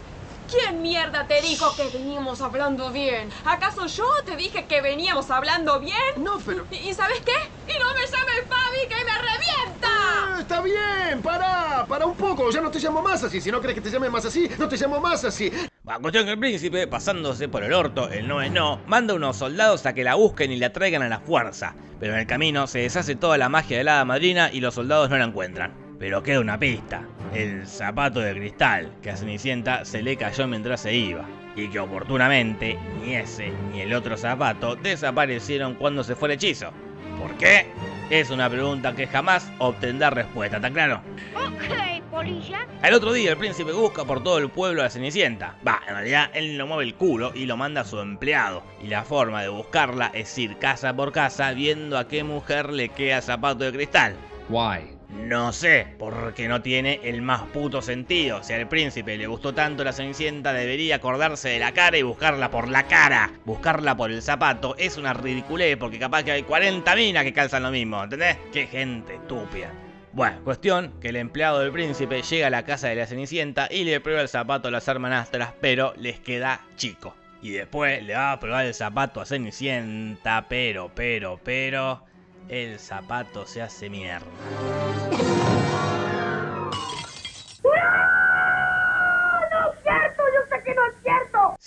¿Quién mierda te dijo que veníamos hablando bien? ¿Acaso yo te dije que veníamos hablando bien? No, pero... ¿Y, y sabes qué? ¡Y no me llames Fabi, que me revienta! Ah, está bien, pará, para un poco, ya no te llamo más así. Si no crees que te llame más así, no te llamo más así. La cuestión que el príncipe, pasándose por el orto, el no es no, manda unos soldados a que la busquen y la traigan a la fuerza. Pero en el camino se deshace toda la magia de la madrina y los soldados no la encuentran. Pero queda una pista, el zapato de cristal que a Cenicienta se le cayó mientras se iba. Y que oportunamente ni ese ni el otro zapato desaparecieron cuando se fue el hechizo. ¿Por qué? Es una pregunta que jamás obtendrá respuesta, ¿está claro? Ok, polilla. Al otro día el príncipe busca por todo el pueblo a la Cenicienta. Va, en realidad él no mueve el culo y lo manda a su empleado. Y la forma de buscarla es ir casa por casa viendo a qué mujer le queda zapato de cristal. Why? No sé, porque no tiene el más puto sentido. Si al príncipe le gustó tanto la Cenicienta, debería acordarse de la cara y buscarla por la cara. Buscarla por el zapato es una ridiculez, porque capaz que hay 40 minas que calzan lo mismo, ¿entendés? Qué gente estúpida. Bueno, cuestión que el empleado del príncipe llega a la casa de la Cenicienta y le prueba el zapato a las hermanastras, pero les queda chico. Y después le va a probar el zapato a Cenicienta, pero, pero, pero... El zapato se hace mierda.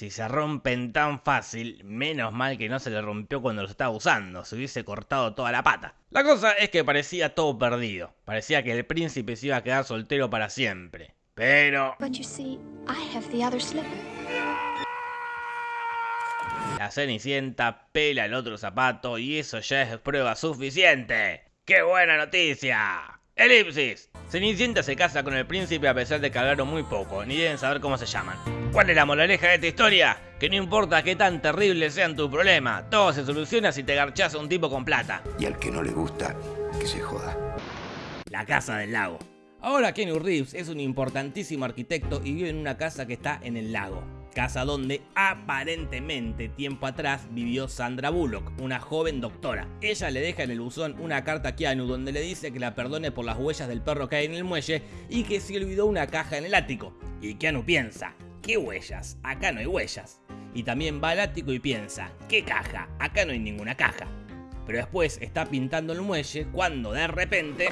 Si se rompen tan fácil, menos mal que no se le rompió cuando los estaba usando, se hubiese cortado toda la pata. La cosa es que parecía todo perdido, parecía que el príncipe se iba a quedar soltero para siempre. Pero... La Cenicienta pela el otro zapato y eso ya es prueba suficiente. ¡Qué buena noticia! Elipsis. Cenicienta se casa con el príncipe a pesar de que hablaron muy poco, ni deben saber cómo se llaman. ¿Cuál es la moraleja de esta historia? Que no importa qué tan terrible sean tu problema, todo se soluciona si te garchas a un tipo con plata. Y al que no le gusta, que se joda. La casa del lago. Ahora Kenny Reeves es un importantísimo arquitecto y vive en una casa que está en el lago. Casa donde aparentemente tiempo atrás vivió Sandra Bullock, una joven doctora. Ella le deja en el buzón una carta a Keanu donde le dice que la perdone por las huellas del perro que hay en el muelle y que se olvidó una caja en el ático. Y Keanu piensa, ¿qué huellas? Acá no hay huellas. Y también va al ático y piensa, ¿qué caja? Acá no hay ninguna caja. Pero después está pintando el muelle cuando de repente...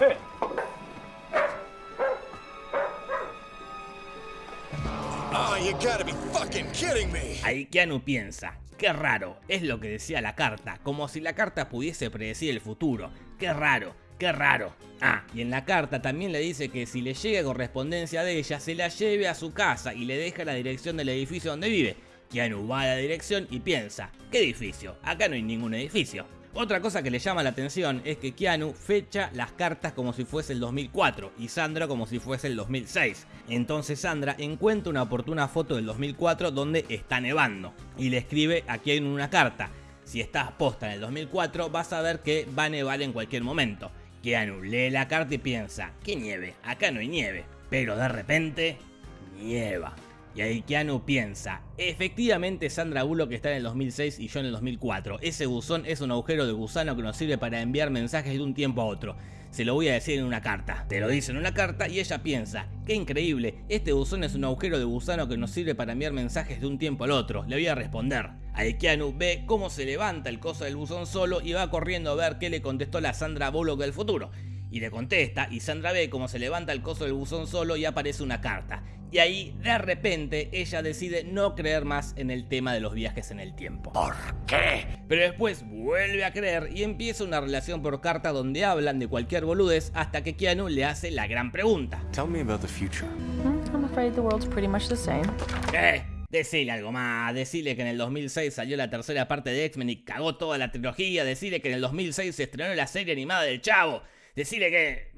Ahí Keanu piensa, qué raro, es lo que decía la carta, como si la carta pudiese predecir el futuro. Qué raro, qué raro. Ah, y en la carta también le dice que si le llega correspondencia de ella, se la lleve a su casa y le deja la dirección del edificio donde vive. Keanu va a la dirección y piensa, ¿qué edificio? Acá no hay ningún edificio. Otra cosa que le llama la atención es que Keanu fecha las cartas como si fuese el 2004 y Sandra como si fuese el 2006. Entonces Sandra encuentra una oportuna foto del 2004 donde está nevando y le escribe a Keanu una carta. Si estás posta en el 2004 vas a ver que va a nevar en cualquier momento. Keanu lee la carta y piensa, ¿qué nieve? Acá no hay nieve. Pero de repente, nieva. Y ahí piensa, efectivamente Sandra Bullock está en el 2006 y yo en el 2004. Ese buzón es un agujero de gusano que nos sirve para enviar mensajes de un tiempo a otro. Se lo voy a decir en una carta. Te lo dice en una carta y ella piensa, qué increíble, este buzón es un agujero de gusano que nos sirve para enviar mensajes de un tiempo al otro. Le voy a responder. Ahí ve cómo se levanta el coso del buzón solo y va corriendo a ver qué le contestó la Sandra Bullock del futuro. Y le contesta y Sandra ve cómo se levanta el coso del buzón solo y aparece una carta. Y ahí, de repente, ella decide no creer más en el tema de los viajes en el tiempo. ¿Por qué? Pero después vuelve a creer y empieza una relación por carta donde hablan de cualquier boludez hasta que Keanu le hace la gran pregunta. Tell me about the future. I'm afraid the world's pretty much the same. ¿Qué? Decile algo más, decile que en el 2006 salió la tercera parte de X-Men y cagó toda la trilogía, decile que en el 2006 se estrenó la serie animada del Chavo, decile que...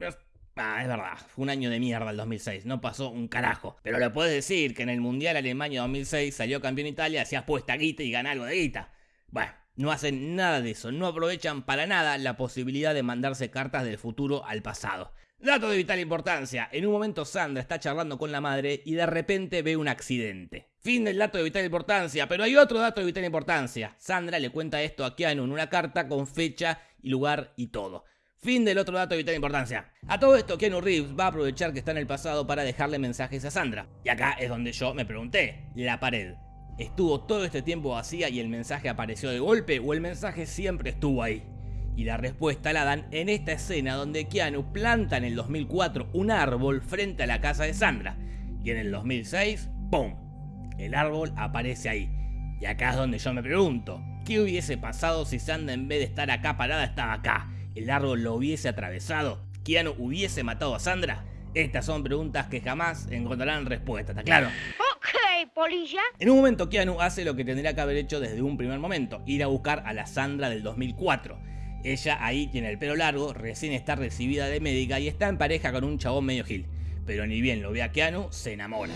Ah, es verdad, fue un año de mierda el 2006, no pasó un carajo. Pero le puedes decir que en el Mundial Alemania 2006 salió campeón Italia, se puesta guita y gana algo de guita. Bueno, no hacen nada de eso, no aprovechan para nada la posibilidad de mandarse cartas del futuro al pasado. Dato de vital importancia, en un momento Sandra está charlando con la madre y de repente ve un accidente. Fin del dato de vital importancia, pero hay otro dato de vital importancia. Sandra le cuenta esto a Keanu en una carta con fecha y lugar y todo. Fin del otro dato de vital importancia. A todo esto, Keanu Reeves va a aprovechar que está en el pasado para dejarle mensajes a Sandra. Y acá es donde yo me pregunté, la pared. ¿Estuvo todo este tiempo vacía y el mensaje apareció de golpe o el mensaje siempre estuvo ahí? Y la respuesta la dan en esta escena donde Keanu planta en el 2004 un árbol frente a la casa de Sandra. Y en el 2006, ¡pum! El árbol aparece ahí. Y acá es donde yo me pregunto, ¿qué hubiese pasado si Sandra en vez de estar acá parada estaba acá? ¿El árbol lo hubiese atravesado? ¿Keanu hubiese matado a Sandra? Estas son preguntas que jamás encontrarán respuesta, ¿está claro? Ok, polilla. En un momento Keanu hace lo que tendría que haber hecho desde un primer momento, ir a buscar a la Sandra del 2004. Ella ahí tiene el pelo largo, recién está recibida de médica y está en pareja con un chabón medio gil. Pero ni bien lo ve a Keanu, se enamora.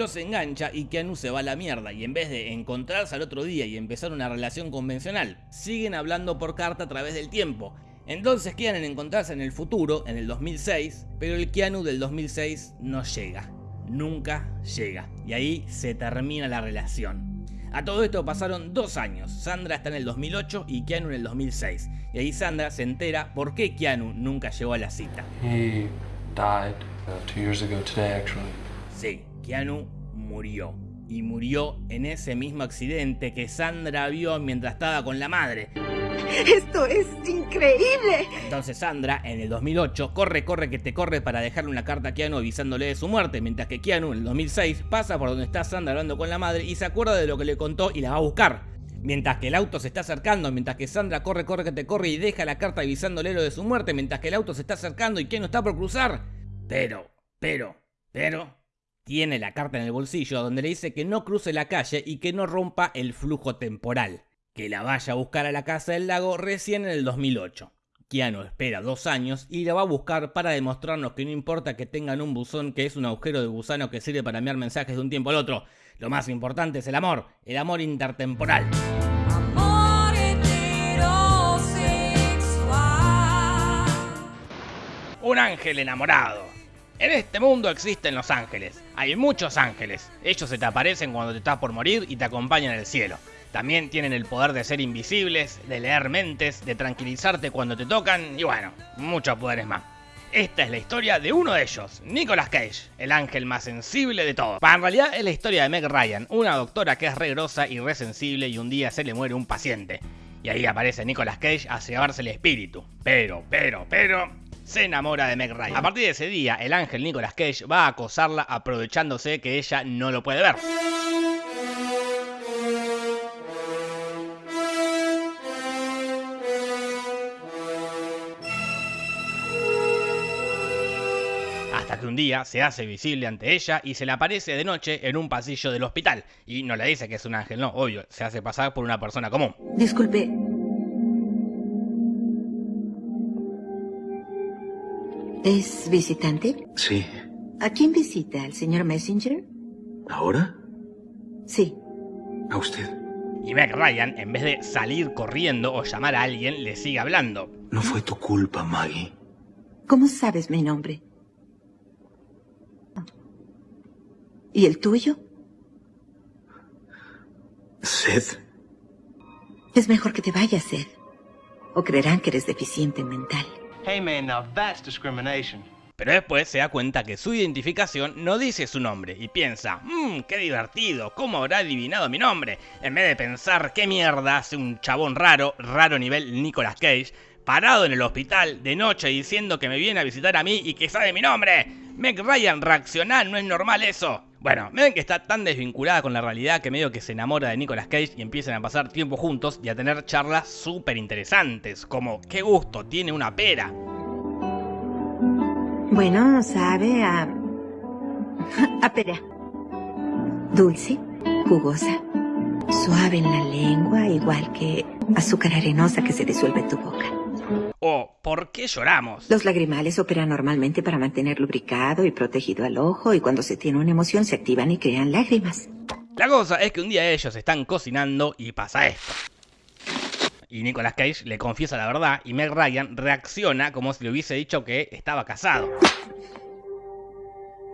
Los engancha y Keanu se va a la mierda y en vez de encontrarse al otro día y empezar una relación convencional, siguen hablando por carta a través del tiempo. Entonces quieren encontrarse en el futuro, en el 2006, pero el Keanu del 2006 no llega. Nunca llega. Y ahí se termina la relación. A todo esto pasaron dos años. Sandra está en el 2008 y Keanu en el 2006. Y ahí Sandra se entera por qué Keanu nunca llegó a la cita. He died uh, two years ago today, actually. Sí, Keanu murió. Y murió en ese mismo accidente que Sandra vio mientras estaba con la madre. Esto es increíble. Entonces Sandra, en el 2008, corre, corre, que te corre para dejarle una carta a Keanu avisándole de su muerte, mientras que Keanu, en el 2006, pasa por donde está Sandra hablando con la madre y se acuerda de lo que le contó y la va a buscar. Mientras que el auto se está acercando, mientras que Sandra corre, corre, que te corre y deja la carta avisándole lo de su muerte, mientras que el auto se está acercando y Keanu está por cruzar. Pero, pero, pero, tiene la carta en el bolsillo donde le dice que no cruce la calle y que no rompa el flujo temporal. Que la vaya a buscar a la casa del lago recién en el 2008. Keanu espera dos años y la va a buscar para demostrarnos que no importa que tengan un buzón que es un agujero de gusano que sirve para enviar mensajes de un tiempo al otro. Lo más importante es el amor, el amor intertemporal. Un ángel enamorado. En este mundo existen los ángeles. Hay muchos ángeles. Ellos se te aparecen cuando te estás por morir y te acompañan el cielo. También tienen el poder de ser invisibles, de leer mentes, de tranquilizarte cuando te tocan y bueno, muchos poderes más. Esta es la historia de uno de ellos, Nicolas Cage, el ángel más sensible de todos. en realidad es la historia de Meg Ryan, una doctora que es re grosa y re sensible y un día se le muere un paciente. Y ahí aparece Nicolas Cage a llevarse el espíritu. Pero, pero, pero, se enamora de Meg Ryan. A partir de ese día, el ángel Nicolas Cage va a acosarla aprovechándose que ella no lo puede ver. Hasta que un día se hace visible ante ella y se le aparece de noche en un pasillo del hospital. Y no le dice que es un ángel, no, obvio, se hace pasar por una persona común. Disculpe. ¿Es visitante? Sí. ¿A quién visita? ¿Al señor Messenger? ¿Ahora? Sí. A usted. Y Meg Ryan, en vez de salir corriendo o llamar a alguien, le sigue hablando. No fue tu culpa, Maggie. ¿Cómo sabes mi nombre? ¿Y el tuyo? Seth. Es mejor que te vayas, Seth. O creerán que eres deficiente mental. Hey man, now that's discrimination. Pero después se da cuenta que su identificación no dice su nombre y piensa, mmm, qué divertido, ¿cómo habrá adivinado mi nombre? En vez de pensar qué mierda hace un chabón raro, raro nivel Nicolas Cage, parado en el hospital de noche diciendo que me viene a visitar a mí y que sabe mi nombre. Meg Ryan, reaccioná, no es normal eso. Bueno, me que está tan desvinculada con la realidad que medio que se enamora de Nicolas Cage y empiezan a pasar tiempo juntos y a tener charlas súper interesantes, como qué gusto tiene una pera. Bueno, sabe a... a pera. Dulce, jugosa, suave en la lengua, igual que azúcar arenosa que se disuelve en tu boca. O ¿por qué lloramos? Los lagrimales operan normalmente para mantener lubricado y protegido al ojo y cuando se tiene una emoción se activan y crean lágrimas. La cosa es que un día ellos están cocinando y pasa esto. Y Nicolas Cage le confiesa la verdad y Meg Ryan reacciona como si le hubiese dicho que estaba casado.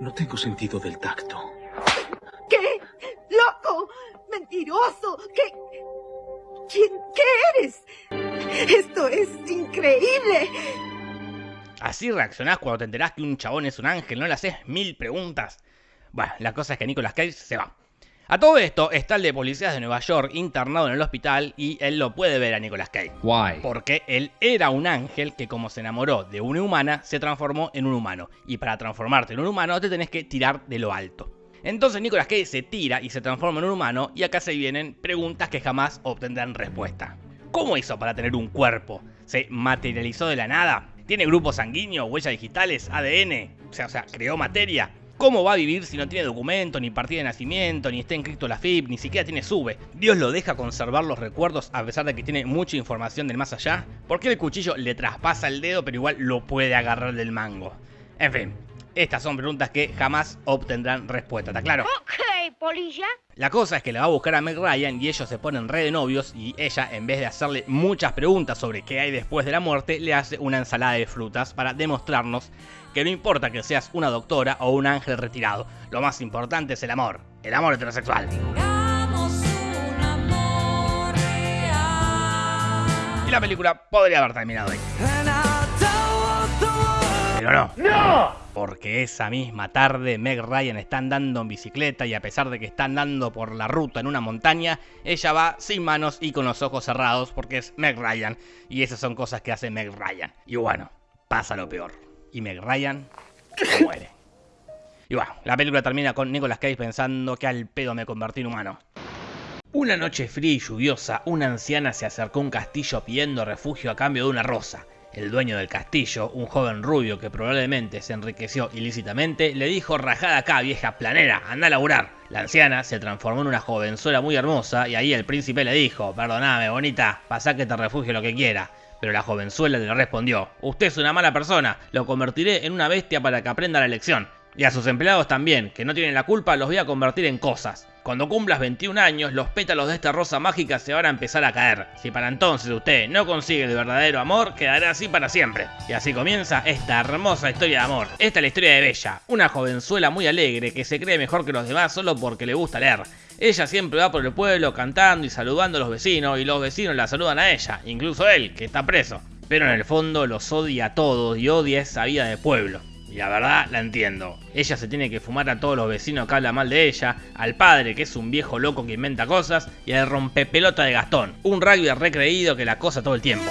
No tengo sentido del tacto. ¿Qué? ¡Loco! ¡Mentiroso! ¿Qué? ¿Quién? ¿Qué eres? Esto es increíble. Así reaccionás cuando te enterás que un chabón es un ángel, no le haces mil preguntas. Bueno, la cosa es que Nicolas Cage se va. A todo esto está el de policías de Nueva York internado en el hospital y él lo puede ver a Nicolas Cage. Why? Porque él era un ángel que como se enamoró de una humana, se transformó en un humano. Y para transformarte en un humano te tenés que tirar de lo alto. Entonces Nicolas Cage se tira y se transforma en un humano y acá se vienen preguntas que jamás obtendrán respuesta. ¿Cómo hizo para tener un cuerpo? ¿Se materializó de la nada? ¿Tiene grupo sanguíneo, huellas digitales, ADN? O sea, o sea, creó materia. ¿Cómo va a vivir si no tiene documento, ni partida de nacimiento, ni está inscrito la FIP, ni siquiera tiene SUBE? ¿Dios lo deja conservar los recuerdos a pesar de que tiene mucha información del más allá? ¿Por qué el cuchillo le traspasa el dedo pero igual lo puede agarrar del mango? En fin, estas son preguntas que jamás obtendrán respuesta, ¿está claro? Ok, polilla. La cosa es que le va a buscar a Meg Ryan y ellos se ponen re de novios y ella, en vez de hacerle muchas preguntas sobre qué hay después de la muerte, le hace una ensalada de frutas para demostrarnos que no importa que seas una doctora o un ángel retirado, lo más importante es el amor, el amor heterosexual. Y la película podría haber terminado ahí. Pero no. ¡No! Porque esa misma tarde Meg Ryan está andando en bicicleta y a pesar de que está andando por la ruta en una montaña, ella va sin manos y con los ojos cerrados porque es Meg Ryan. Y esas son cosas que hace Meg Ryan. Y bueno, pasa lo peor. Y Meg Ryan muere. Y bueno, la película termina con Nicolas Cage pensando que al pedo me convertí en humano. Una noche fría y lluviosa, una anciana se acercó a un castillo pidiendo refugio a cambio de una rosa. El dueño del castillo, un joven rubio que probablemente se enriqueció ilícitamente, le dijo rajada acá vieja planera, anda a laburar. La anciana se transformó en una jovenzuela muy hermosa y ahí el príncipe le dijo, perdoname bonita, pasá que te refugio lo que quiera. Pero la jovenzuela le respondió, usted es una mala persona, lo convertiré en una bestia para que aprenda la lección. Y a sus empleados también, que no tienen la culpa, los voy a convertir en cosas. Cuando cumplas 21 años, los pétalos de esta rosa mágica se van a empezar a caer. Si para entonces usted no consigue el verdadero amor, quedará así para siempre. Y así comienza esta hermosa historia de amor. Esta es la historia de Bella, una jovenzuela muy alegre que se cree mejor que los demás solo porque le gusta leer. Ella siempre va por el pueblo cantando y saludando a los vecinos y los vecinos la saludan a ella, incluso él, que está preso. Pero en el fondo los odia a todos y odia esa vida de pueblo. Y la verdad la entiendo. Ella se tiene que fumar a todos los vecinos que hablan mal de ella, al padre que es un viejo loco que inventa cosas, y al rompepelota de Gastón, un rugby recreído que la cosa todo el tiempo.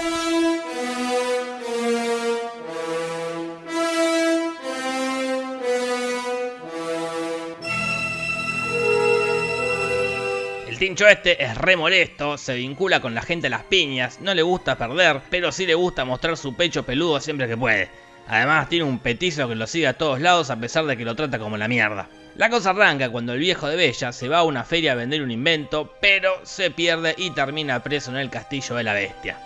El tincho este es re molesto, se vincula con la gente a las piñas, no le gusta perder, pero sí le gusta mostrar su pecho peludo siempre que puede. Además tiene un petizo que lo sigue a todos lados a pesar de que lo trata como la mierda. La cosa arranca cuando el viejo de Bella se va a una feria a vender un invento, pero se pierde y termina preso en el castillo de la bestia.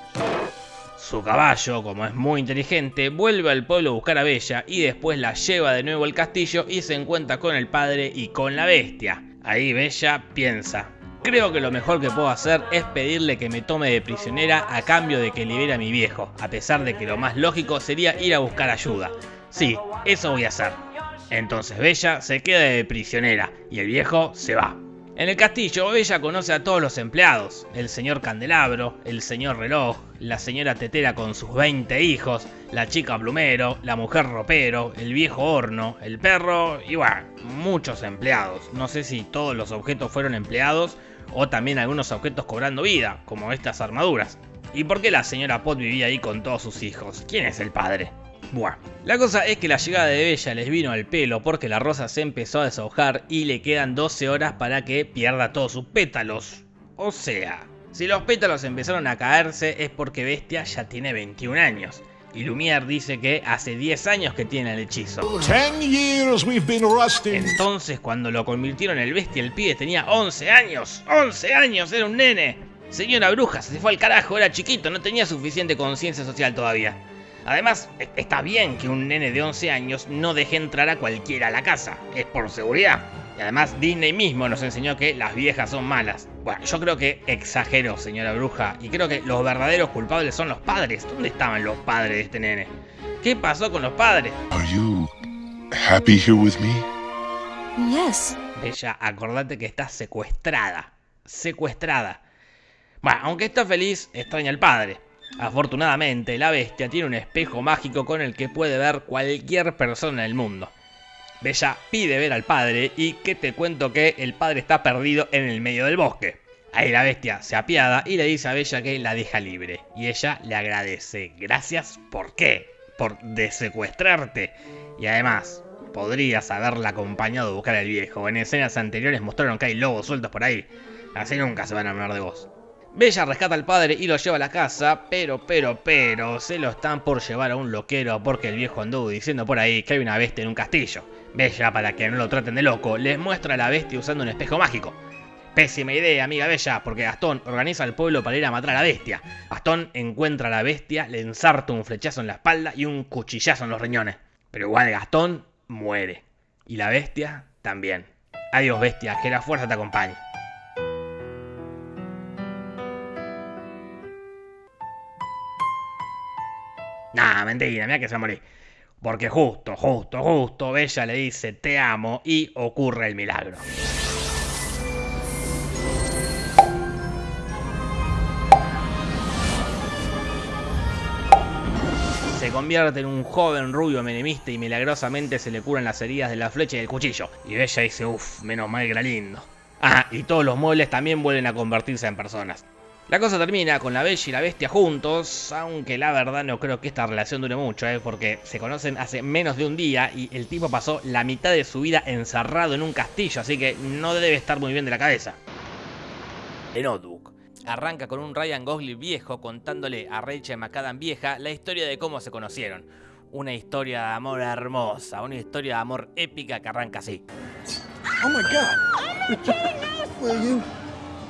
Su caballo, como es muy inteligente, vuelve al pueblo a buscar a Bella y después la lleva de nuevo al castillo y se encuentra con el padre y con la bestia. Ahí Bella piensa, Creo que lo mejor que puedo hacer es pedirle que me tome de prisionera a cambio de que libere a mi viejo, a pesar de que lo más lógico sería ir a buscar ayuda. Sí, eso voy a hacer. Entonces Bella se queda de prisionera y el viejo se va. En el castillo, Bella conoce a todos los empleados, el señor Candelabro, el señor Reloj, la señora Tetera con sus 20 hijos, la chica plumero, la mujer ropero, el viejo horno, el perro y bueno, muchos empleados. No sé si todos los objetos fueron empleados o también algunos objetos cobrando vida, como estas armaduras. ¿Y por qué la señora Pot vivía ahí con todos sus hijos? ¿Quién es el padre? Buah. La cosa es que la llegada de Bella les vino al pelo porque la rosa se empezó a deshojar y le quedan 12 horas para que pierda todos sus pétalos. O sea, si los pétalos empezaron a caerse es porque Bestia ya tiene 21 años. Y Lumière dice que hace 10 años que tiene el hechizo. Entonces, cuando lo convirtieron en el bestia, el pibe tenía 11 años. ¡11 años! Era un nene. Señora bruja, se fue al carajo, era chiquito, no tenía suficiente conciencia social todavía. Además, está bien que un nene de 11 años no deje entrar a cualquiera a la casa, es por seguridad. Y además Disney mismo nos enseñó que las viejas son malas. Bueno, yo creo que exageró, señora bruja, y creo que los verdaderos culpables son los padres. ¿Dónde estaban los padres de este nene? ¿Qué pasó con los padres? Are you happy here with me? Yes. Bella, acordate que estás secuestrada. Secuestrada. Bueno, aunque está feliz, extraña al padre. Afortunadamente, la bestia tiene un espejo mágico con el que puede ver cualquier persona en el mundo. Bella pide ver al padre y que te cuento que el padre está perdido en el medio del bosque. Ahí la bestia se apiada y le dice a Bella que la deja libre. Y ella le agradece. Gracias, ¿por qué? Por desecuestrarte. Y además, podrías haberla acompañado a buscar al viejo. En escenas anteriores mostraron que hay lobos sueltos por ahí. Así nunca se van a hablar de vos. Bella rescata al padre y lo lleva a la casa, pero, pero, pero, se lo están por llevar a un loquero porque el viejo anduvo diciendo por ahí que hay una bestia en un castillo. Bella, para que no lo traten de loco, les muestra a la bestia usando un espejo mágico. Pésima idea, amiga Bella, porque Gastón organiza al pueblo para ir a matar a la bestia. Gastón encuentra a la bestia, le ensarta un flechazo en la espalda y un cuchillazo en los riñones. Pero igual Gastón muere. Y la bestia también. Adiós bestia, que la fuerza te acompañe. Nah, mentira, mira que se va a morir. Porque justo, justo, justo, Bella le dice te amo y ocurre el milagro. Se convierte en un joven rubio menemista y milagrosamente se le curan las heridas de la flecha y del cuchillo. Y Bella dice, uff, menos mal que era lindo. Ah, y todos los muebles también vuelven a convertirse en personas. La cosa termina con la Bella y la Bestia juntos, aunque la verdad no creo que esta relación dure mucho, ¿eh? porque se conocen hace menos de un día y el tipo pasó la mitad de su vida encerrado en un castillo, así que no debe estar muy bien de la cabeza. El notebook. Arranca con un Ryan Gosling viejo contándole a Rachel McAdam vieja la historia de cómo se conocieron. Una historia de amor hermosa, una historia de amor épica que arranca así. Oh my god!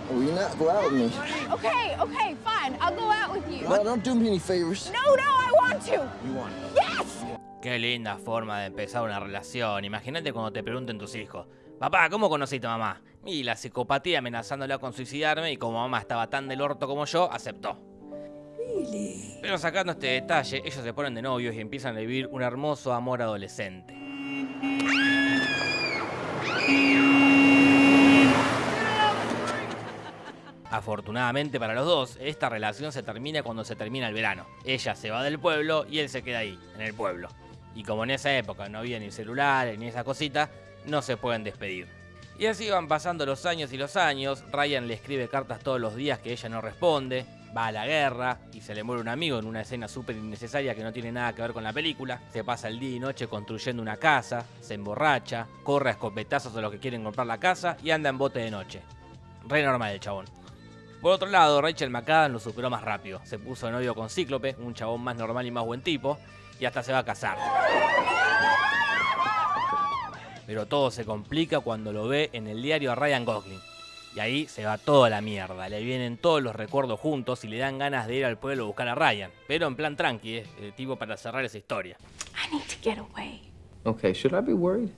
Will you? Not go out with me? Okay, okay, fine. I'll go out with you. Well, don't do me any favors. No, no, I want to. You want? Yes. Qué linda forma de empezar una relación. Imagínate cuando te pregunten tus hijos. Papá, ¿cómo conociste a mamá? Y la psicopatía amenazándola con suicidarme y como mamá estaba tan del orto como yo, aceptó. Pero sacando este detalle, ellos se ponen de novios y empiezan a vivir un hermoso amor adolescente. Afortunadamente para los dos, esta relación se termina cuando se termina el verano. Ella se va del pueblo y él se queda ahí, en el pueblo. Y como en esa época no había ni celulares ni esa cosita, no se pueden despedir. Y así van pasando los años y los años, Ryan le escribe cartas todos los días que ella no responde, va a la guerra y se le muere un amigo en una escena súper innecesaria que no tiene nada que ver con la película, se pasa el día y noche construyendo una casa, se emborracha, corre a escopetazos a los que quieren comprar la casa y anda en bote de noche. Re normal el chabón. Por otro lado, Rachel McAdams lo superó más rápido. Se puso de novio con Cíclope, un chabón más normal y más buen tipo, y hasta se va a casar. Pero todo se complica cuando lo ve en el diario a Ryan Gosling. Y ahí se va toda la mierda. Le vienen todos los recuerdos juntos y le dan ganas de ir al pueblo a buscar a Ryan. Pero en plan tranqui, ¿eh? el tipo para cerrar esa historia. I need to get away. Okay, should I be worried?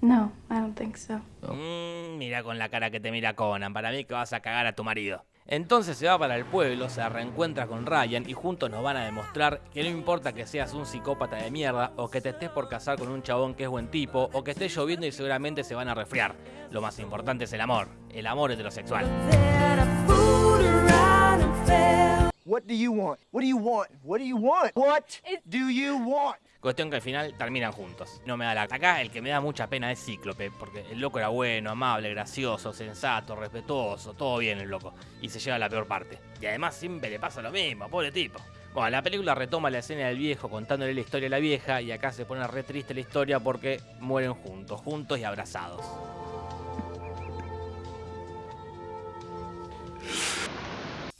No, I don't think so. Mm, mira con la cara que te mira Conan. Para mí que vas a cagar a tu marido. Entonces se va para el pueblo, se reencuentra con Ryan y juntos nos van a demostrar que no importa que seas un psicópata de mierda o que te estés por casar con un chabón que es buen tipo o que esté lloviendo y seguramente se van a resfriar. Lo más importante es el amor, el amor heterosexual. What do you want? What do you want? What do you want? What do you want? Cuestión que al final terminan juntos. No me da la... Acá el que me da mucha pena es Cíclope, porque el loco era bueno, amable, gracioso, sensato, respetuoso, todo bien el loco. Y se lleva la peor parte. Y además siempre le pasa lo mismo, pobre tipo. Bueno, la película retoma la escena del viejo contándole la historia a la vieja y acá se pone re triste la historia porque mueren juntos, juntos y abrazados.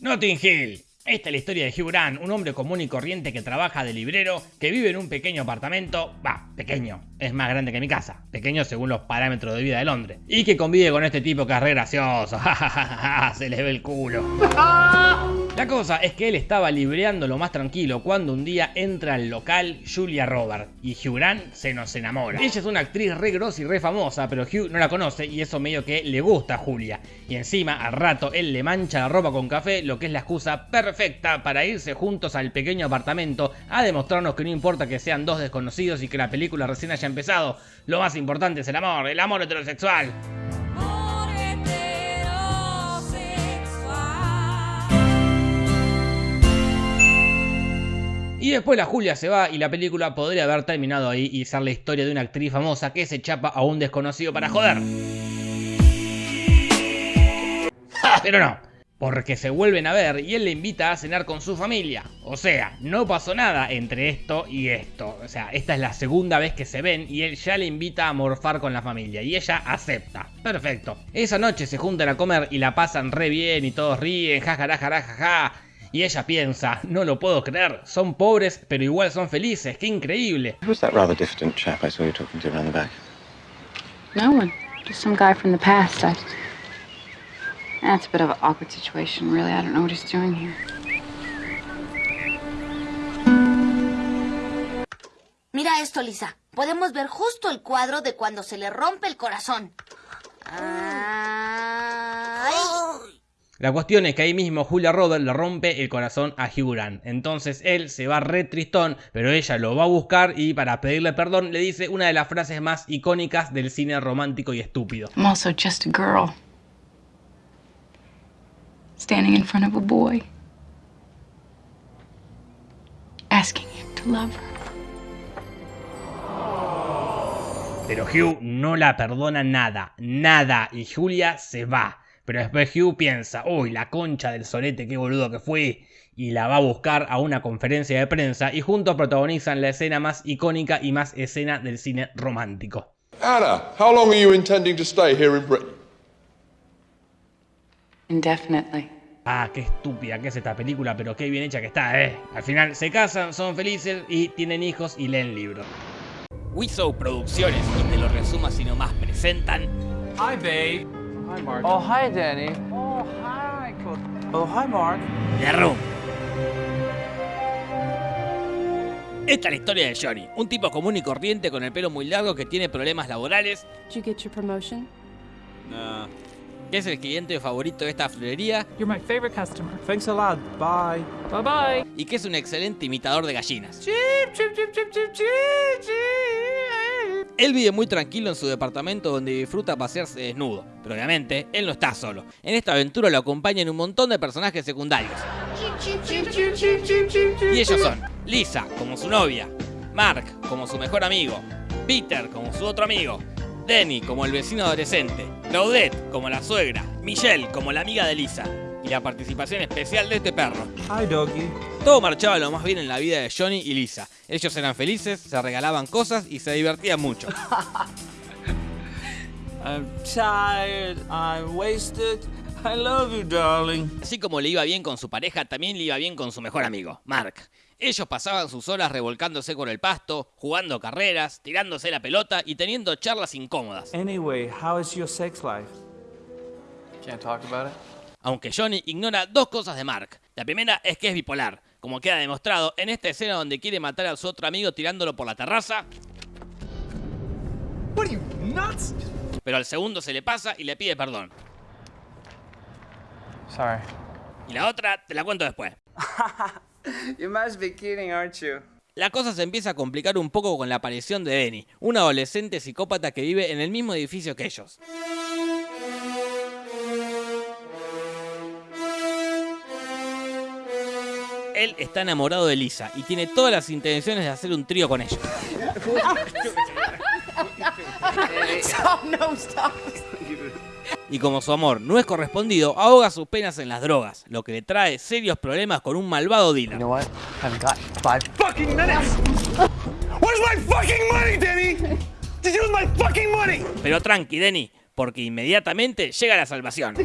Notting Hill. Esta es la historia de Hugh Grant, un hombre común y corriente que trabaja de librero, que vive en un pequeño apartamento, va, pequeño, es más grande que mi casa, pequeño según los parámetros de vida de Londres, y que convive con este tipo que es re gracioso, se le ve el culo. La cosa es que él estaba libreando lo más tranquilo cuando un día entra al local Julia Roberts y Hugh Grant se nos enamora. Ella es una actriz re grosa y re famosa, pero Hugh no la conoce y eso medio que le gusta a Julia. Y encima al rato él le mancha la ropa con café, lo que es la excusa perfecta para irse juntos al pequeño apartamento a demostrarnos que no importa que sean dos desconocidos y que la película recién haya empezado, lo más importante es el amor, el amor heterosexual. Y después la Julia se va y la película podría haber terminado ahí y ser la historia de una actriz famosa que se chapa a un desconocido para joder. Pero no. Porque se vuelven a ver y él le invita a cenar con su familia. O sea, no pasó nada entre esto y esto. O sea, esta es la segunda vez que se ven y él ya le invita a morfar con la familia y ella acepta. Perfecto. Esa noche se juntan a comer y la pasan re bien y todos ríen, jajaja, Y ella piensa, no lo puedo creer, son pobres pero igual son felices, qué increíble. Who's that rather diffident chap I saw you talking to around the back? No one. Just some guy from the past. I... That's a bit of an awkward situation, really. I don't know what he's doing here. Mira esto, Lisa. Podemos ver justo el cuadro de cuando se le rompe el corazón. Ay. La cuestión es que ahí mismo Julia Roberts le rompe el corazón a Hugh Grant. Entonces él se va re tristón, pero ella lo va a buscar y para pedirle perdón le dice una de las frases más icónicas del cine romántico y estúpido. I'm also just a girl. Standing in front of a boy. Asking him to love her. Pero Hugh no la perdona nada, nada, y Julia se va. Pero después Hugh piensa, uy, la concha del solete, qué boludo que fue. Y la va a buscar a una conferencia de prensa y juntos protagonizan la escena más icónica y más escena del cine romántico. Anna, how long are you intending to stay here in Britain? Indefinitely. Ah, qué estúpida que es esta película, pero qué bien hecha que está, eh. Al final se casan, son felices y tienen hijos y leen libros. Wiso Producciones, y te lo resumo así nomás, presentan... Hi, babe. Hi, Mark. Oh, hi, Danny. Oh, hi. Oh, hi, Mark. The Room. Esta es la historia de Johnny, un tipo común y corriente con el pelo muy largo que tiene problemas laborales. Did you get your promotion? Nah. Que es el cliente favorito de esta florería. You're my favorite customer. Thanks a lot. Bye. Bye bye. Y que es un excelente imitador de gallinas. Chip, chip, chip, chip, chip, chip, chip. Él vive muy tranquilo en su departamento donde disfruta pasearse desnudo, pero obviamente él no está solo. En esta aventura lo acompañan un montón de personajes secundarios. Y ellos son Lisa como su novia, Mark como su mejor amigo, Peter como su otro amigo, Denny como el vecino adolescente, Claudette como la suegra, Michelle como la amiga de Lisa y la participación especial de este perro. Hi, doggy. Todo marchaba lo más bien en la vida de Johnny y Lisa. Ellos eran felices, se regalaban cosas y se divertían mucho. I'm tired. I'm wasted. I love you, darling. Así como le iba bien con su pareja, también le iba bien con su mejor amigo, Mark. Ellos pasaban sus horas revolcándose con el pasto, jugando carreras, tirándose la pelota y teniendo charlas incómodas. Anyway, how is your sex life? Can't talk about it. Aunque Johnny ignora dos cosas de Mark. La primera es que es bipolar, como queda demostrado en esta escena donde quiere matar a su otro amigo tirándolo por la terraza. What are you, nuts? Pero al segundo se le pasa y le pide perdón. Sorry. Y la otra te la cuento después. You must be kidding, aren't you? La cosa se empieza a complicar un poco con la aparición de Benny, un adolescente psicópata que vive en el mismo edificio que ellos. Él está enamorado de Lisa y tiene todas las intenciones de hacer un trío con ella. Stop, no, stop. Y como su amor no es correspondido, ahoga sus penas en las drogas, lo que le trae serios problemas con un malvado dealer. You know what? I've got five Fucking minutes! Where's my fucking money, Denny? Did you use my fucking money? Pero tranqui, Denny, porque inmediatamente llega la salvación.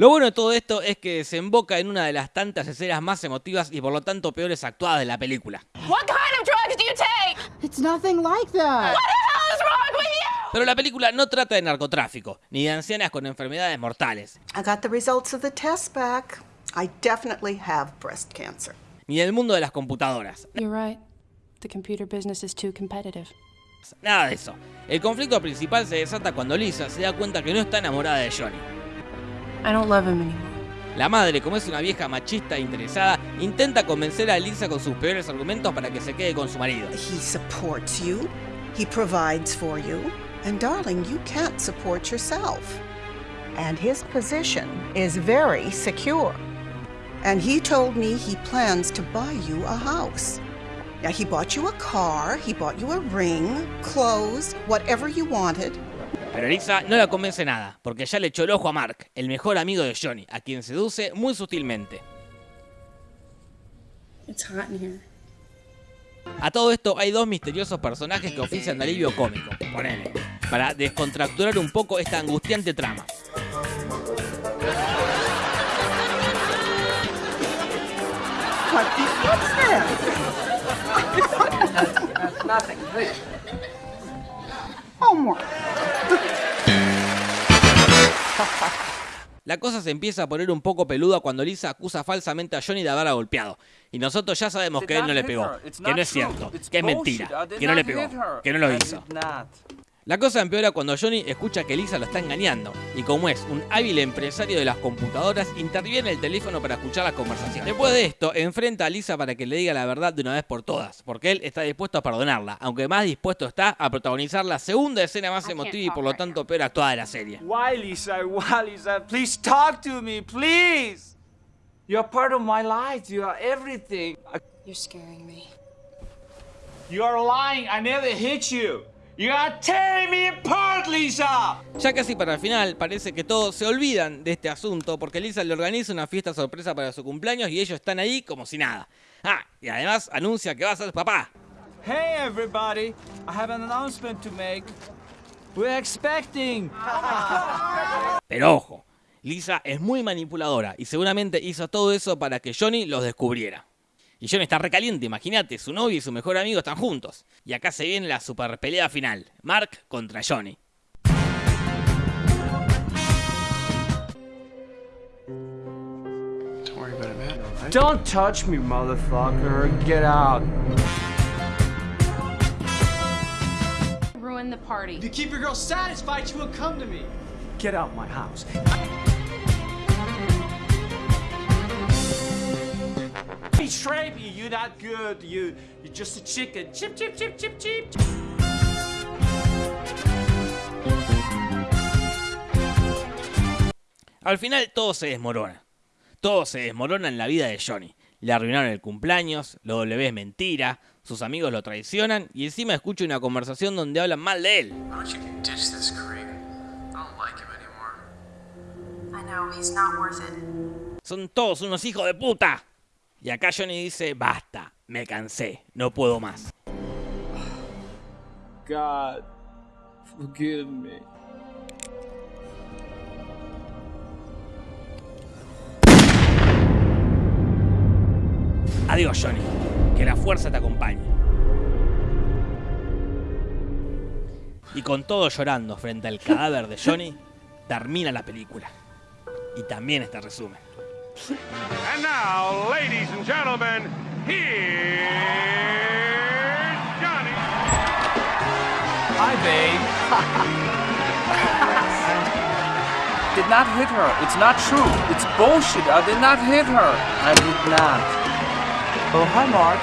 Lo bueno de todo esto es que desemboca en una de las tantas escenas más emotivas y por lo tanto peores actuadas de la película. What kind of drugs do you take? It's nothing like that. What the hell is wrong with you? Pero la película no trata de narcotráfico, ni de ancianas con enfermedades mortales, I got the results of the test back. I definitely have breast cancer. ni del mundo de las computadoras. You're right. The computer business is too competitive. Nada de eso. El conflicto principal se desata cuando Lisa se da cuenta que no está enamorada de Johnny. I don't love him anymore. La madre, como es una vieja machista e interesada, intenta convencer a Lisa con sus peores argumentos para que se quede con su marido. He supports you. He provides for you. And darling, you can't support yourself. And his position is very secure. And he told me he plans to buy you a house. Now, he bought you a car, he bought you a ring, clothes, whatever you wanted. Pero Lisa no la convence nada, porque ya le echó el ojo a Mark, el mejor amigo de Johnny, a quien seduce muy sutilmente. It's hot in here. A todo esto hay dos misteriosos personajes que ofician de alivio cómico, ponele, para descontracturar un poco esta angustiante trama. Homework. La cosa se empieza a poner un poco peluda cuando Lisa acusa falsamente a Johnny de haberla golpeado. Y nosotros ya sabemos que él no le pegó, que no es cierto, que es mentira, que no le pegó, que no lo hizo. La cosa empeora cuando Johnny escucha que Lisa lo está engañando y como es un hábil empresario de las computadoras, interviene el teléfono para escuchar la conversación. Después de esto, enfrenta a Lisa para que le diga la verdad de una vez por todas, porque él está dispuesto a perdonarla, aunque más dispuesto está a protagonizar la segunda escena más emotiva y por lo tanto peor actuada de la serie. Why, Lisa? Why, Lisa? Please talk to me, please. You're part of my life. You are everything. You're scaring me. You are lying. I never hit you. You are tearing me apart, Lisa. Ya casi para el final, parece que todos se olvidan de este asunto porque Lisa le organiza una fiesta sorpresa para su cumpleaños y ellos están ahí como si nada. Ah, y además anuncia que va a ser papá. Hey, everybody. I have an announcement to make. We're expecting. Pero ojo, Lisa es muy manipuladora y seguramente hizo todo eso para que Johnny los descubriera. Y Johnny está recaliente, imagínate, su novio y su mejor amigo están juntos. Y acá se viene la super pelea final, Mark contra Johnny. Don't touch me, motherfucker. Get out. Ruin the party. To keep your girl satisfied, she will come to me. Get out my house. Betray me. You're not good. You, you're just a chicken. Chip, chip, chip, chip, chip. Al final todo se desmorona. Todo se desmorona en la vida de Johnny. Le arruinaron el cumpleaños, lo W es mentira, sus amigos lo traicionan y encima escucha una conversación donde hablan mal de él. Son todos unos hijos de puta. Y acá Johnny dice, basta, me cansé, no puedo más. God, forgive me. Adiós Johnny, que la fuerza te acompañe. Y con todo llorando frente al cadáver de Johnny, termina la película. Y también este resumen. And now, ladies and gentlemen, here's Johnny. Hi, babe. did not hit her. It's not true. It's bullshit. I did not hit her. I did not. Oh, hi, Mark.